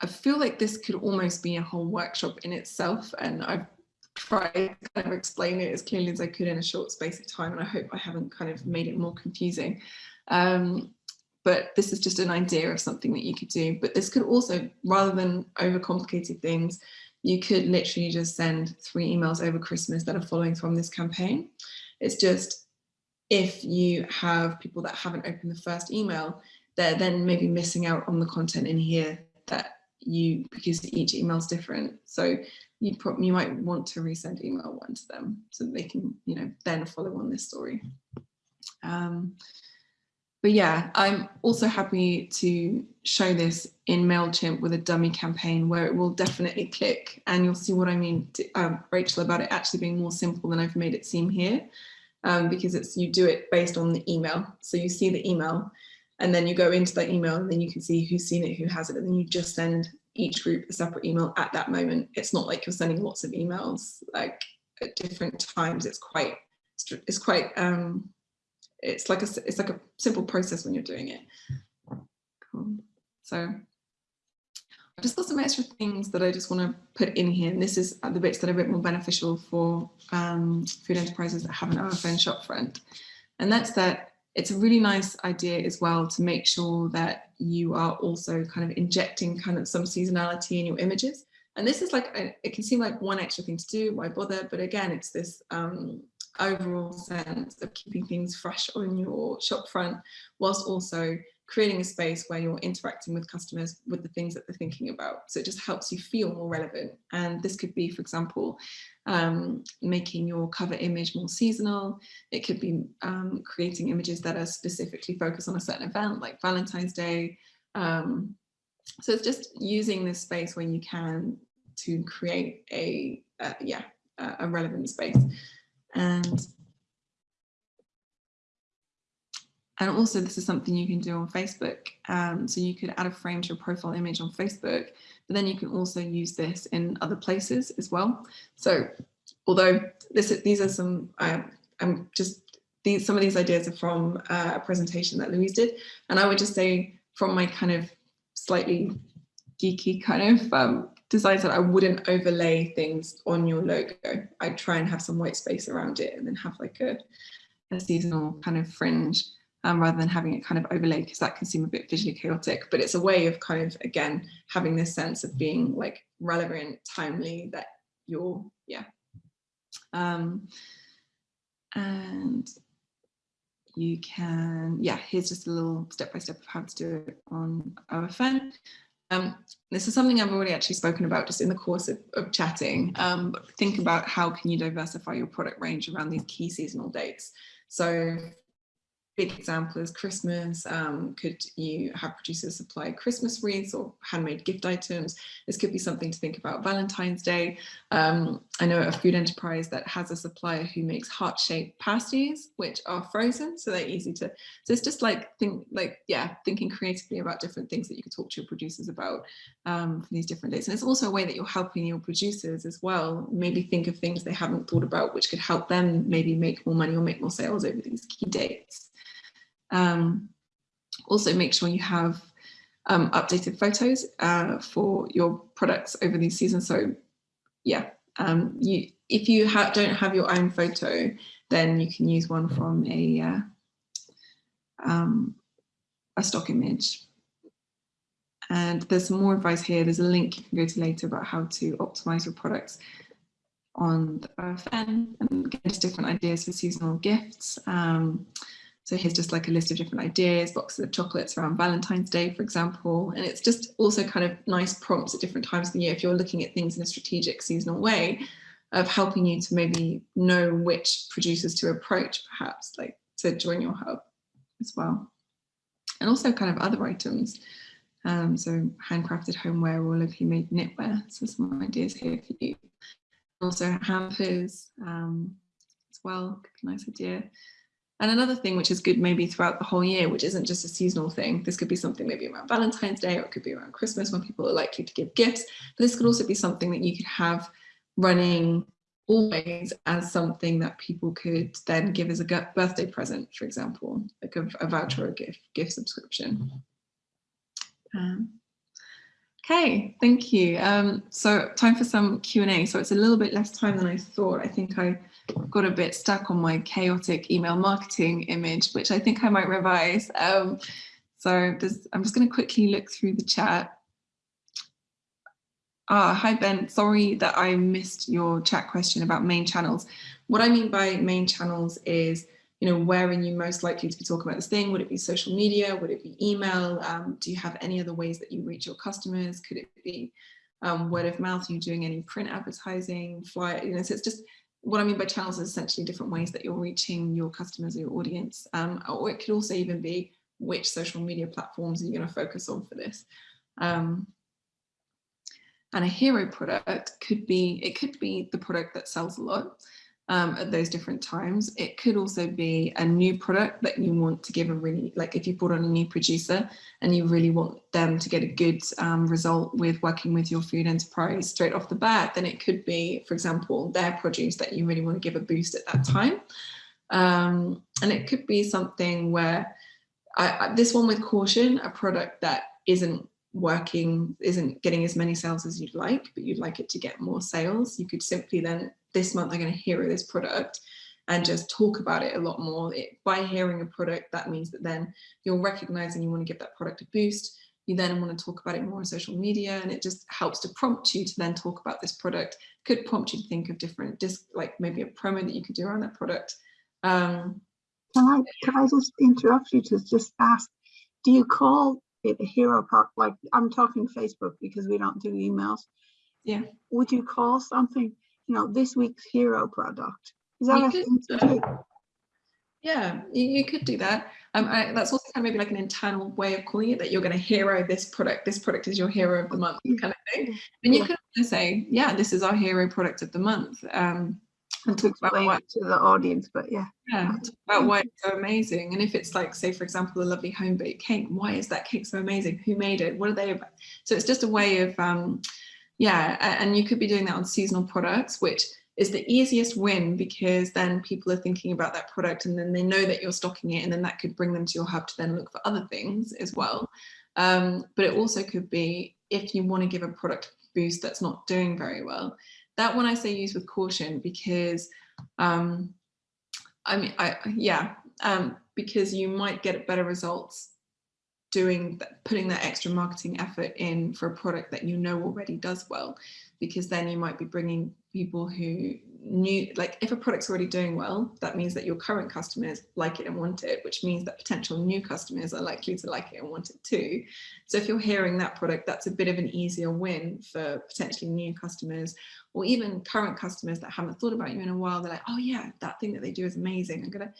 I feel like this could almost be a whole workshop in itself. And I've try to kind of explain it as clearly as I could in a short space of time and I hope I haven't kind of made it more confusing. Um, but this is just an idea of something that you could do. But this could also, rather than overcomplicated things, you could literally just send three emails over Christmas that are following from this campaign. It's just if you have people that haven't opened the first email, they're then maybe missing out on the content in here that you, because each email is different. So you, you might want to resend email one to them so they can, you know, then follow on this story. Um, but yeah, I'm also happy to show this in MailChimp with a dummy campaign where it will definitely click and you'll see what I mean, to, um, Rachel, about it actually being more simple than I've made it seem here um, because it's you do it based on the email. So you see the email and then you go into that email and then you can see who's seen it, who has it, and then you just send each group a separate email at that moment. It's not like you're sending lots of emails like at different times. It's quite, it's quite um, it's like a it's like a simple process when you're doing it. Cool. So I've just got some extra things that I just want to put in here. And this is the bits that are a bit more beneficial for um, food enterprises that have an OFN shopfront. And that's that it's a really nice idea as well to make sure that you are also kind of injecting kind of some seasonality in your images. And this is like, it can seem like one extra thing to do, why bother? But again, it's this um, overall sense of keeping things fresh on your shop front whilst also creating a space where you're interacting with customers with the things that they're thinking about. So it just helps you feel more relevant. And this could be, for example, um, making your cover image more seasonal. It could be um, creating images that are specifically focused on a certain event like Valentine's Day. Um, so it's just using this space when you can to create a, uh, yeah, a relevant space and and also this is something you can do on Facebook. Um, so you could add a frame to your profile image on Facebook, but then you can also use this in other places as well. So although this, these are some, uh, I'm just, these, some of these ideas are from uh, a presentation that Louise did. And I would just say from my kind of slightly geeky kind of um, decided that I wouldn't overlay things on your logo. I'd try and have some white space around it and then have like a, a seasonal kind of fringe um, rather than having it kind of overlay because that can seem a bit visually chaotic. But it's a way of kind of, again, having this sense of being like relevant, timely, that you're, yeah. Um, and you can, yeah, here's just a little step-by-step -step of how to do it on OFN. Um, this is something I've already actually spoken about just in the course of, of chatting. Um, think about how can you diversify your product range around these key seasonal dates. So big example is Christmas. Um, could you have producers supply Christmas wreaths or handmade gift items? This could be something to think about Valentine's Day. Um, I know a food enterprise that has a supplier who makes heart-shaped pasties, which are frozen, so they're easy to. So it's just like think, like yeah, thinking creatively about different things that you could talk to your producers about um, for these different days. And it's also a way that you're helping your producers as well. Maybe think of things they haven't thought about, which could help them maybe make more money or make more sales over these key dates. Um, also make sure you have um, updated photos uh, for your products over these seasons. So yeah, um, you if you ha don't have your own photo, then you can use one from a, uh, um, a stock image. And there's some more advice here. There's a link you can go to later about how to optimize your products on the OFN and get different ideas for seasonal gifts. Um, so here's just like a list of different ideas, boxes of chocolates around Valentine's Day, for example. And it's just also kind of nice prompts at different times of the year if you're looking at things in a strategic seasonal way of helping you to maybe know which producers to approach, perhaps like to join your hub as well. And also kind of other items. Um, so handcrafted homeware or locally made knitwear. So some ideas here for you. Also hampers um, as well, nice idea. And another thing which is good maybe throughout the whole year, which isn't just a seasonal thing, this could be something maybe around Valentine's Day or it could be around Christmas when people are likely to give gifts. But this could also be something that you could have running always as something that people could then give as a birthday present, for example, like a, a voucher or a gift, gift subscription. Um, okay, thank you. Um, so time for some Q&A. So it's a little bit less time than I thought. I think I got a bit stuck on my chaotic email marketing image, which I think I might revise. Um, so I'm just going to quickly look through the chat. Ah, hi Ben, sorry that I missed your chat question about main channels. What I mean by main channels is, you know, where are you most likely to be talking about this thing? Would it be social media? Would it be email? Um, do you have any other ways that you reach your customers? Could it be um, word of mouth? Are you doing any print advertising, flyer? You know, so it's just what I mean by channels is essentially different ways that you're reaching your customers or your audience. Um, or it could also even be which social media platforms are you going to focus on for this. Um, and a hero product could be, it could be the product that sells a lot um, at those different times. It could also be a new product that you want to give a really, like if you brought on a new producer and you really want them to get a good um, result with working with your food enterprise straight off the bat, then it could be, for example, their produce that you really want to give a boost at that time. Um, and it could be something where, I, I, this one with caution, a product that isn't working, isn't getting as many sales as you'd like, but you'd like it to get more sales, you could simply then this month I'm going to hero this product and just talk about it a lot more. It, by hearing a product, that means that then you're recognizing you want to give that product a boost. You then want to talk about it more on social media and it just helps to prompt you to then talk about this product. Could prompt you to think of different, disc, like maybe a promo that you could do around that product. Um, can I can I just interrupt you to just ask, do you call it a hero product? Like I'm talking Facebook because we don't do emails. Yeah. Would you call something you know, this week's hero product. Is that could, uh, Yeah, you, you, could do that. Um, I, that's also kind of maybe like an internal way of calling it that you're going to hero this product. This product is your hero of the month kind of thing. And you could say, yeah, this is our hero product of the month. Um, and talk about why to the audience, but yeah. Yeah, talk about why it's so amazing. And if it's like, say, for example, a lovely home baked cake, why is that cake so amazing? Who made it? What are they about? So it's just a way of um, yeah, and you could be doing that on seasonal products, which is the easiest win because then people are thinking about that product and then they know that you're stocking it and then that could bring them to your hub to then look for other things as well. Um, but it also could be if you want to give a product boost that's not doing very well. That one I say use with caution because um, I mean, I, yeah, um, because you might get better results doing putting that extra marketing effort in for a product that you know already does well because then you might be bringing people who knew like if a product's already doing well that means that your current customers like it and want it which means that potential new customers are likely to like it and want it too. So if you're hearing that product that's a bit of an easier win for potentially new customers or even current customers that haven't thought about you in a while. They're like oh yeah that thing that they do is amazing. I'm gonna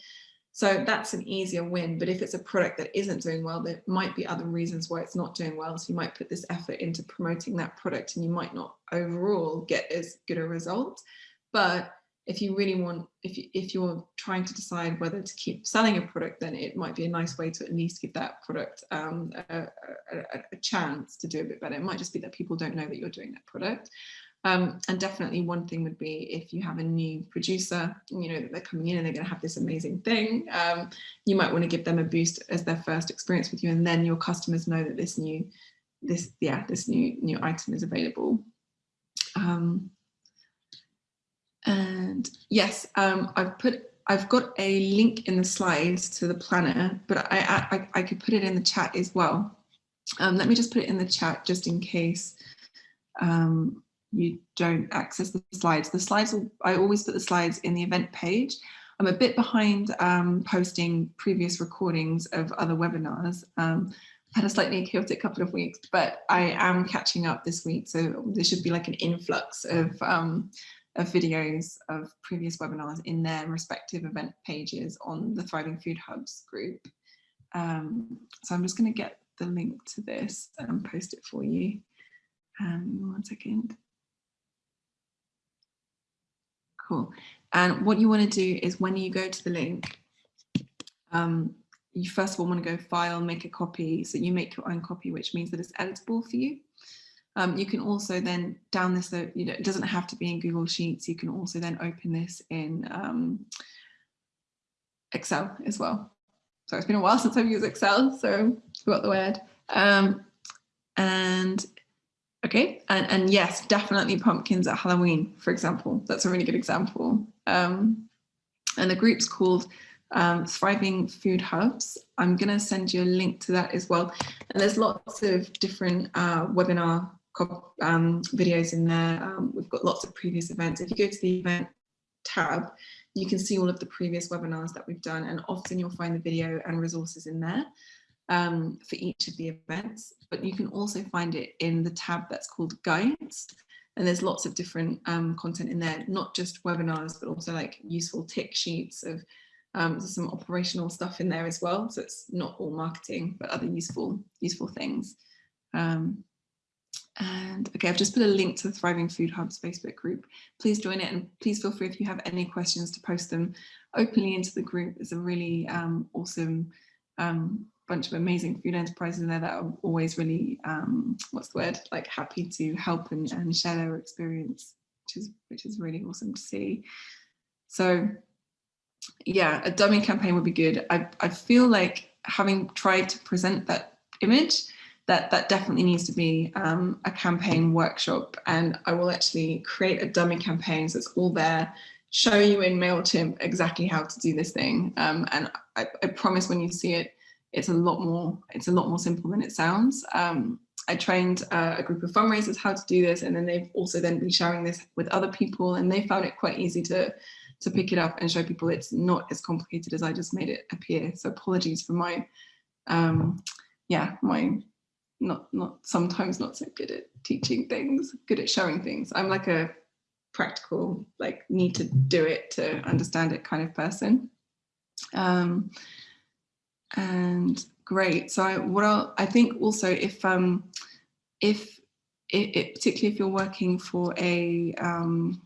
so that's an easier win. But if it's a product that isn't doing well, there might be other reasons why it's not doing well. So you might put this effort into promoting that product and you might not overall get as good a result. But if you really want, if, you, if you're trying to decide whether to keep selling a product, then it might be a nice way to at least give that product um, a, a, a, chance to do a bit better. It might just be that people don't know that you're doing that product. Um, and definitely one thing would be if you have a new producer, you know, that they're coming in and they're going to have this amazing thing, um, you might want to give them a boost as their first experience with you. And then your customers know that this new, this, yeah, this new, new item is available. Um, and yes, um, I've put, I've got a link in the slides to the planner, but I, I, I could put it in the chat as well. Um, let me just put it in the chat just in case um, you don't access the slides. The slides, will, I always put the slides in the event page. I'm a bit behind um, posting previous recordings of other webinars. Um, I had a slightly chaotic couple of weeks, but I am catching up this week. So there should be like an influx of, um, of videos of previous webinars in their respective event pages on the Thriving Food Hubs group. Um, so I'm just going to get the link to this and post it for you. Um, one second. Cool. And what you want to do is when you go to the link, um, you first of all want to go file, make a copy. So you make your own copy, which means that it's editable for you. Um, you can also then down this, so you know, it doesn't have to be in Google Sheets. You can also then open this in um, Excel as well. So it's been a while since I've used Excel, so forgot the word. Um, and Okay, and, and yes, definitely pumpkins at Halloween, for example. That's a really good example. Um, and the group's called um, Thriving Food Hubs. I'm going to send you a link to that as well. And there's lots of different uh, webinar um, videos in there. Um, we've got lots of previous events. If you go to the event tab, you can see all of the previous webinars that we've done and often you'll find the video and resources in there um, for each of the events, but you can also find it in the tab that's called guides. And there's lots of different um, content in there, not just webinars, but also like useful tick sheets of um, some operational stuff in there as well. So it's not all marketing, but other useful, useful things. Um, and okay, I've just put a link to the Thriving Food Hub's Facebook group. Please join it and please feel free if you have any questions to post them openly into the group. It's a really um, awesome um, bunch of amazing food enterprises in there that are always really, um, what's the word, like happy to help and, and share their experience, which is, which is really awesome to see. So yeah, a dummy campaign would be good. I, I feel like having tried to present that image, that that definitely needs to be um, a campaign workshop and I will actually create a dummy campaign so it's all there, show you in MailChimp exactly how to do this thing. Um, and I, I, promise when you see it, it's a lot more, it's a lot more simple than it sounds. Um, I trained uh, a group of fundraisers how to do this and then they've also then been sharing this with other people and they found it quite easy to to pick it up and show people it's not as complicated as I just made it appear. So apologies for my, um, yeah, my not not sometimes not so good at teaching things, good at showing things. I'm like a practical, like need to do it to understand it kind of person. Um, and great. So I, what I'll, I think also if um, if it, it, particularly if you're working for a um,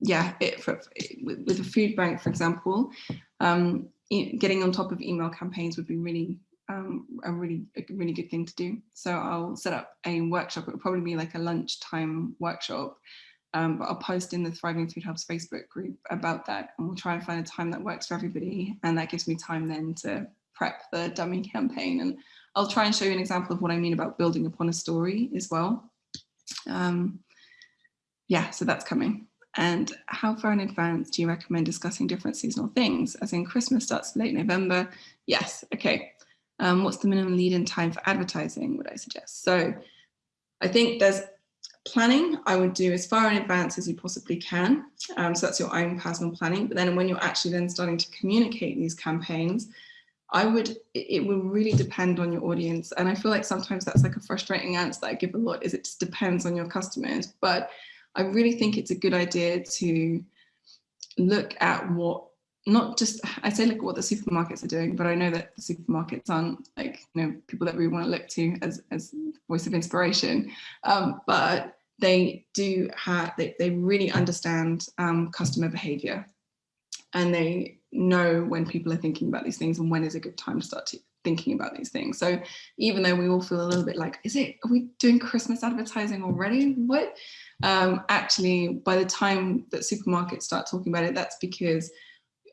yeah, it, for, with, with, a food bank, for example, um, getting on top of email campaigns would be really um, a really a really good thing to do. So I'll set up a workshop. It will probably be like a lunchtime workshop, um, but I'll post in the Thriving Food Hub's Facebook group about that, and we'll try and find a time that works for everybody. And that gives me time then to prep the dummy campaign. And I'll try and show you an example of what I mean about building upon a story as well. Um, yeah, so that's coming. And how far in advance do you recommend discussing different seasonal things? As in Christmas starts late November? Yes, okay. Um, what's the minimum lead in time for advertising, would I suggest? So I think there's planning I would do as far in advance as you possibly can. Um, so that's your own personal planning. But then when you're actually then starting to communicate these campaigns, I would, it will really depend on your audience. And I feel like sometimes that's like a frustrating answer that I give a lot is it just depends on your customers. But I really think it's a good idea to look at what not just I say look at what the supermarkets are doing, but I know that the supermarkets aren't like you know people that we want to look to as as voice of inspiration, um, but they do have they, they really understand um, customer behavior, and they know when people are thinking about these things and when is a good time to start to, thinking about these things. So even though we all feel a little bit like, is it, are we doing Christmas advertising already? What? Um, actually, by the time that supermarkets start talking about it, that's because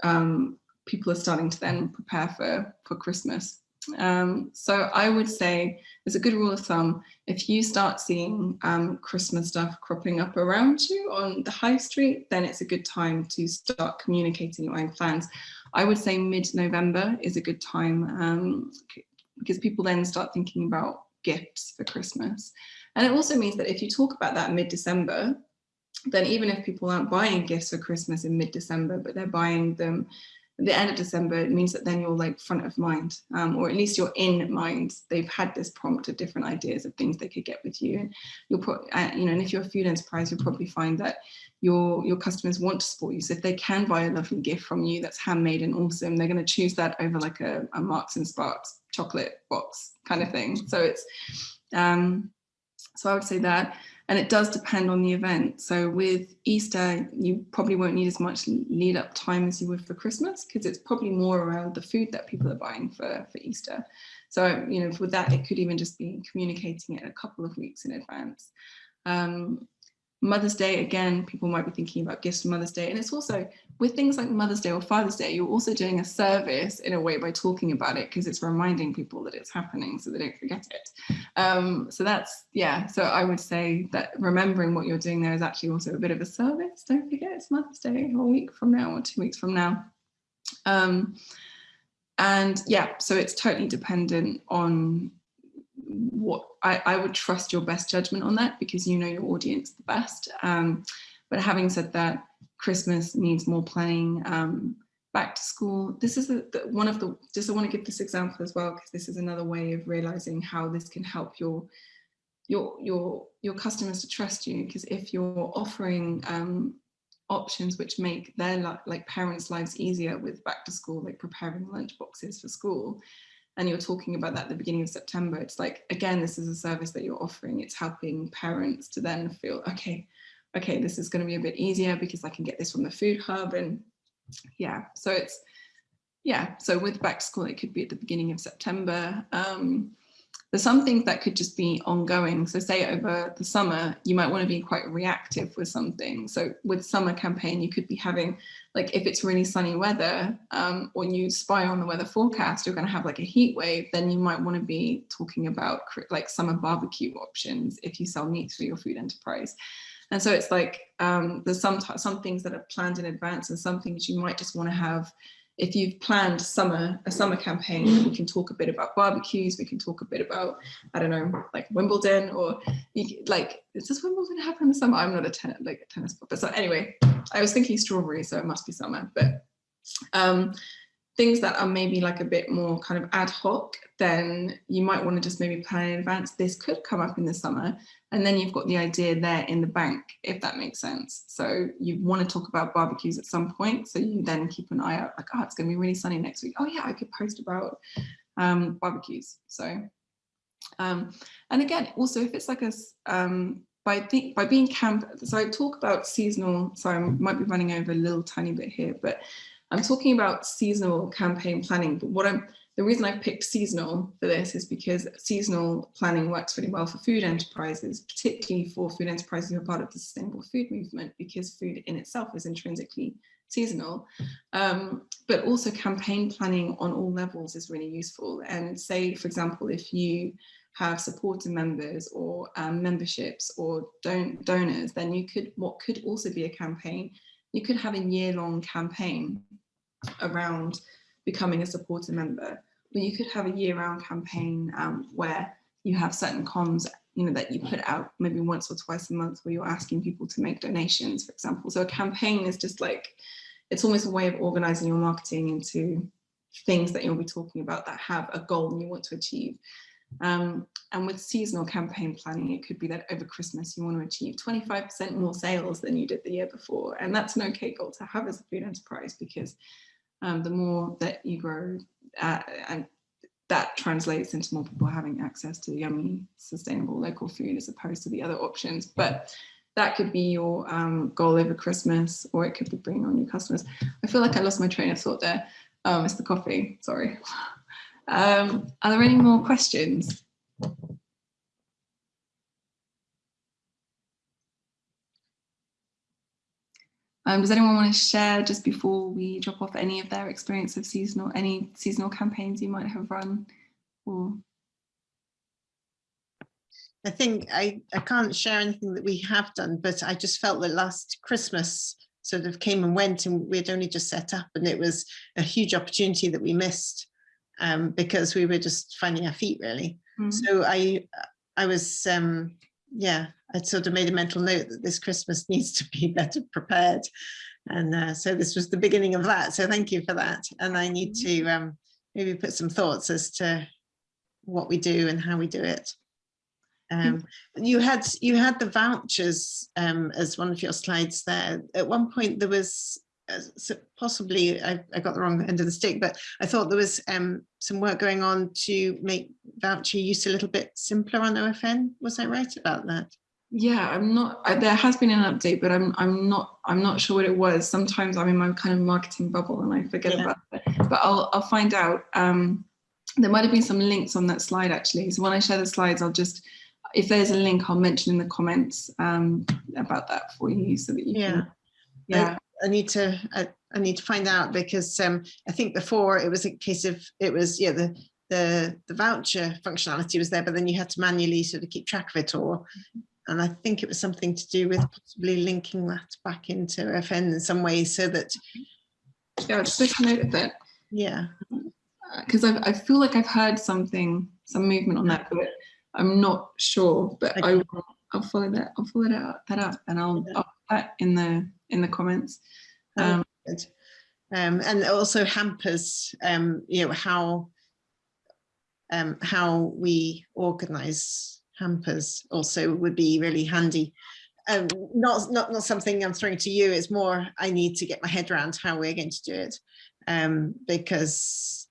um, people are starting to then prepare for, for Christmas. Um, so I would say there's a good rule of thumb. If you start seeing um, Christmas stuff cropping up around you on the high street, then it's a good time to start communicating your own plans. I would say mid-November is a good time um, because people then start thinking about gifts for Christmas. And it also means that if you talk about that mid-December, then even if people aren't buying gifts for Christmas in mid-December, but they're buying them the end of December, it means that then you're like front of mind, um, or at least you're in mind. They've had this prompt of different ideas of things they could get with you. And you'll put, uh, you know, and if you're a food enterprise, you'll probably find that your, your customers want to support you. So if they can buy a lovely gift from you that's handmade and awesome, they're going to choose that over like a, a Marks and Sparks chocolate box kind of thing. So it's, um, so I would say that, and it does depend on the event. So with Easter, you probably won't need as much lead up time as you would for Christmas because it's probably more around the food that people are buying for, for Easter. So, you know, with that, it could even just be communicating it a couple of weeks in advance. Um, Mother's Day, again, people might be thinking about gifts for Mother's Day. And it's also with things like Mother's Day or Father's Day, you're also doing a service in a way by talking about it because it's reminding people that it's happening so they don't forget it. Um, so that's, yeah, so I would say that remembering what you're doing there is actually also a bit of a service. Don't forget it's Mother's Day a week from now or two weeks from now. Um, and yeah, so it's totally dependent on I, I would trust your best judgment on that because you know your audience the best. Um, but having said that, Christmas needs more planning. Um, back to school. This is the, the, one of the, just I want to give this example as well, because this is another way of realizing how this can help your your your your customers to trust you because if you're offering um, options which make their like parents lives easier with back to school like preparing lunch boxes for school and you're talking about that at the beginning of September. It's like again this is a service that you're offering. It's helping parents to then feel okay okay this is going to be a bit easier because I can get this from the food hub and yeah. So it's yeah so with back to school it could be at the beginning of September. Um, some things that could just be ongoing. So say over the summer, you might want to be quite reactive with something. So with summer campaign, you could be having, like if it's really sunny weather um, or you spy on the weather forecast, you're going to have like a heat wave, then you might want to be talking about like summer barbecue options if you sell meat through your food enterprise. And so it's like um, there's some some things that are planned in advance and some things you might just want to have if you've planned summer a summer campaign, we can talk a bit about barbecues. We can talk a bit about I don't know, like Wimbledon or you, like does Wimbledon happen in the summer? I'm not a tennis like a tennis player, but so anyway, I was thinking strawberry, so it must be summer. But um, things that are maybe like a bit more kind of ad hoc, then you might want to just maybe plan in advance. This could come up in the summer, and then you've got the idea there in the bank, if that makes sense. So you want to talk about barbecues at some point. So you then keep an eye out like, oh, it's going to be really sunny next week. Oh yeah, I could post about um, barbecues. So, um, and again, also if it's like a, um, by, the, by being camp, so I talk about seasonal, so I might be running over a little tiny bit here, but I'm talking about seasonal campaign planning, but what I'm the reason I've picked seasonal for this is because seasonal planning works really well for food enterprises, particularly for food enterprises who are part of the sustainable food movement, because food in itself is intrinsically seasonal. Um, but also campaign planning on all levels is really useful. And say, for example, if you have supporter members or um, memberships or don donors, then you could, what could also be a campaign, you could have a year-long campaign around becoming a supporter member but you could have a year-round campaign um, where you have certain comms you know that you put out maybe once or twice a month where you're asking people to make donations for example. So a campaign is just like it's almost a way of organizing your marketing into things that you'll be talking about that have a goal you want to achieve um, and with seasonal campaign planning, it could be that over Christmas you want to achieve 25% more sales than you did the year before. And that's an okay goal to have as a food enterprise because um, the more that you grow, uh, and that translates into more people having access to yummy, sustainable local food as opposed to the other options. But that could be your um, goal over Christmas, or it could be bringing on new customers. I feel like I lost my train of thought there. Oh, it's the coffee, sorry. Um, are there any more questions? Um, does anyone want to share just before we drop off any of their experience of seasonal, any seasonal campaigns you might have run? Or I think I, I can't share anything that we have done, but I just felt that last Christmas sort of came and went and we had only just set up and it was a huge opportunity that we missed um, because we were just finding our feet really. Mm -hmm. So I I was um, yeah, I sort of made a mental note that this Christmas needs to be better prepared. And uh, so this was the beginning of that. So thank you for that. And I need to mm-hmm. um, maybe put some thoughts as to what we do and how we do it. Um, you had you had the vouchers um, as one of your slides there. At one point there was possibly I, I, got the wrong end of the stick, but I thought there was um, some work going on to make voucher use a little bit simpler on OFN. Was I right about that? Yeah, I'm not. I, there has been an update, but I'm I'm not I'm not sure what it was. Sometimes I'm in my kind of marketing bubble and I forget yeah. about it. But I'll I'll find out. Um, there might have been some links on that slide actually. So when I share the slides, I'll just if there's a link, I'll mention in the comments um, about that for you so that you yeah. can. Yeah. I need to I, I need to find out because um, I think before it was a case of it was yeah the the the voucher functionality was there, but then you had to manually sort of keep track of it all. And I think it was something to do with possibly linking that back into FN in some way so that. Yeah, i just make a note of that. Yeah. Because I, I feel like I've heard something, some movement on that, but I'm not sure. But okay. I will, I'll follow that. I'll follow that, that up, and I'll, I'll that in the in the comments. Oh, Um. Um, and also hampers, um, you know, how um, how we organise hampers also would be really handy. Um, not, not, not something I'm throwing to you, it's more I need to get my head around how we're going to do it. Um, because,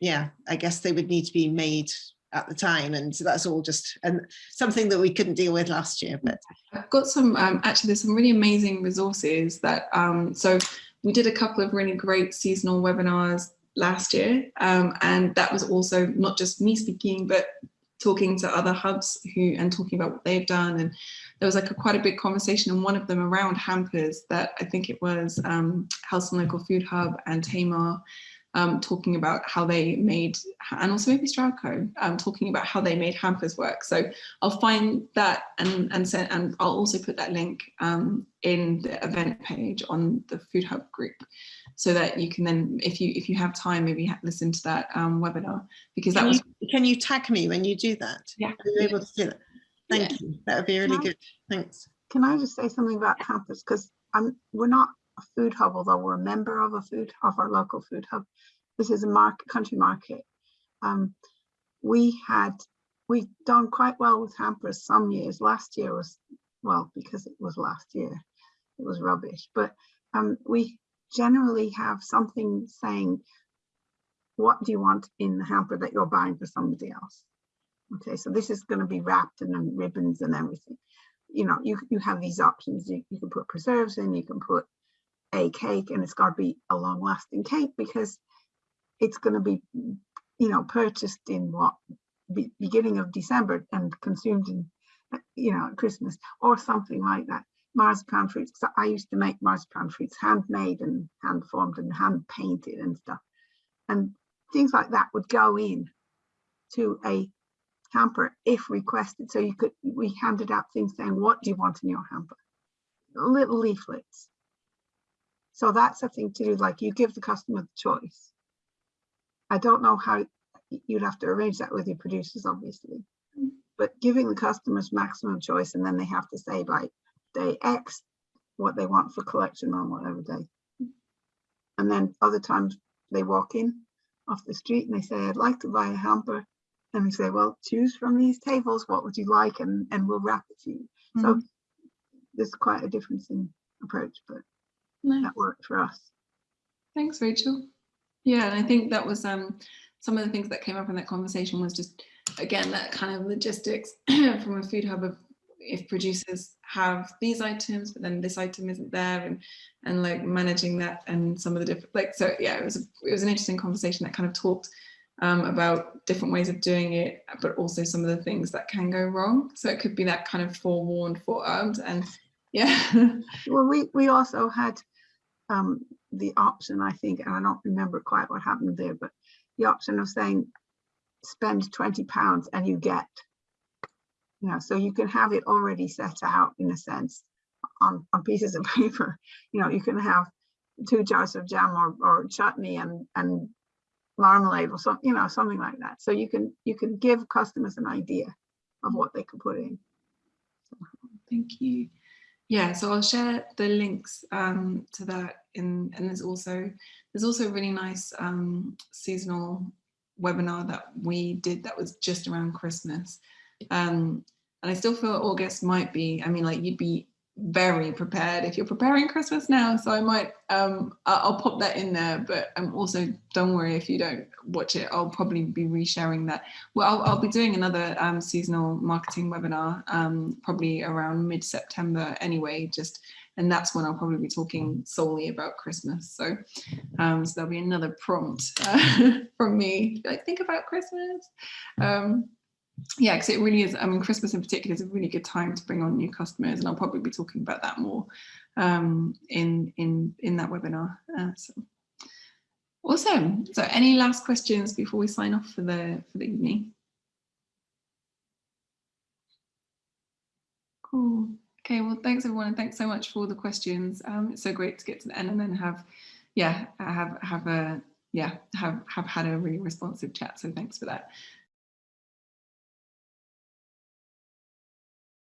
yeah, I guess they would need to be made at the time and so that's all just and something that we couldn't deal with last year, but I've got some, um, actually there's some really amazing resources that, um, so we did a couple of really great seasonal webinars last year. Um, and that was also not just me speaking, but talking to other hubs who and talking about what they've done. And there was like a quite a big conversation and one of them around hampers that I think it was um, and Local Food Hub and Tamar um, talking about how they made, and also maybe Stroudco, um, talking about how they made hampers work. So I'll find that and and send, and I'll also put that link um, in the event page on the Food Hub group, so that you can then, if you if you have time, maybe ha listen to that um, webinar because that was you, can you tag me when you do that? Yeah. Are you able to do that? Thank you. That would be really Can I- good. Thanks. Can I just say something about campus? Because I'm, we're not a food hub, although we're a member of a food, of our local food hub. This is a market, country market. Um, we had, we done quite well with hampers some years. Last year was, well, because it was last year, it was rubbish. But um, we generally have something saying, what do you want in the hamper that you're buying for somebody else? Okay, so this is going to be wrapped in ribbons and everything you know, you, you have these options. You, you can put preserves in, you can put a cake and it's got to be a long lasting cake because it's going to be, you know, purchased in what, be, beginning of December and consumed in, you know, at Christmas or something like that. Marzipan fruits, 'cause I used to make marzipan fruits handmade and hand formed and hand painted and stuff. And things like that would go in to a hamper if requested. So you could, we handed out things saying, what do you want in your hamper? Little leaflets. So that's a thing to do, like you give the customer the choice. I don't know how you'd have to arrange that with your producers, obviously. But giving the customers maximum choice and then they have to say by day X what they want for collection on whatever day. And then other times they walk in off the street and they say, I'd like to buy a hamper and we say, well, choose from these tables, what would you like? And, and we'll wrap it to you. So Mhm. there's quite a difference in approach, but nice. that worked for us. Thanks, Rachel. Yeah, and I think that was um, some of the things that came up in that conversation was just, again, that kind of logistics from a food hub of if producers have these items, but then this item isn't there and and like managing that and some of the different, like, so yeah, it was, a, it was an interesting conversation that kind of talked um, about different ways of doing it, but also some of the things that can go wrong. So it could be that kind of forewarned, forearmed and yeah. Well, we, we also had um, the option, I think, and I don't remember quite what happened there, but the option of saying, spend 20 pounds and you get, you know, so you can have it already set out in a sense on, on pieces of paper. You know, you can have two jars of jam or, or chutney and, and marmalade or something, you know, something like that. So you can, you can give customers an idea of what they could put in. Thank you. Yeah, so I'll share the links um, to that in, and there's also there's also a really nice um, seasonal webinar that we did that was just around Christmas. Um, and I still feel August might be, I mean, like you'd be very prepared if you're preparing Christmas now. So I might, um, I'll pop that in there, but um, also don't worry if you don't watch it, I'll probably be resharing that. Well, I'll, I'll be doing another um, seasonal marketing webinar, um, probably around mid-September anyway, just, and that's when I'll probably be talking solely about Christmas. So, um, so there'll be another prompt uh, from me, like think about Christmas. Um, yeah, because it really is, I mean, Christmas in particular is a really good time to bring on new customers and I'll probably be talking about that more um, in, in, in that webinar. Uh, so. Awesome. So any last questions before we sign off for the, for the evening? Cool. Okay, well, thanks everyone and thanks so much for the questions. Um, it's so great to get to the end and then have, yeah, have, have a, yeah, have, have had a really responsive chat. So thanks for that.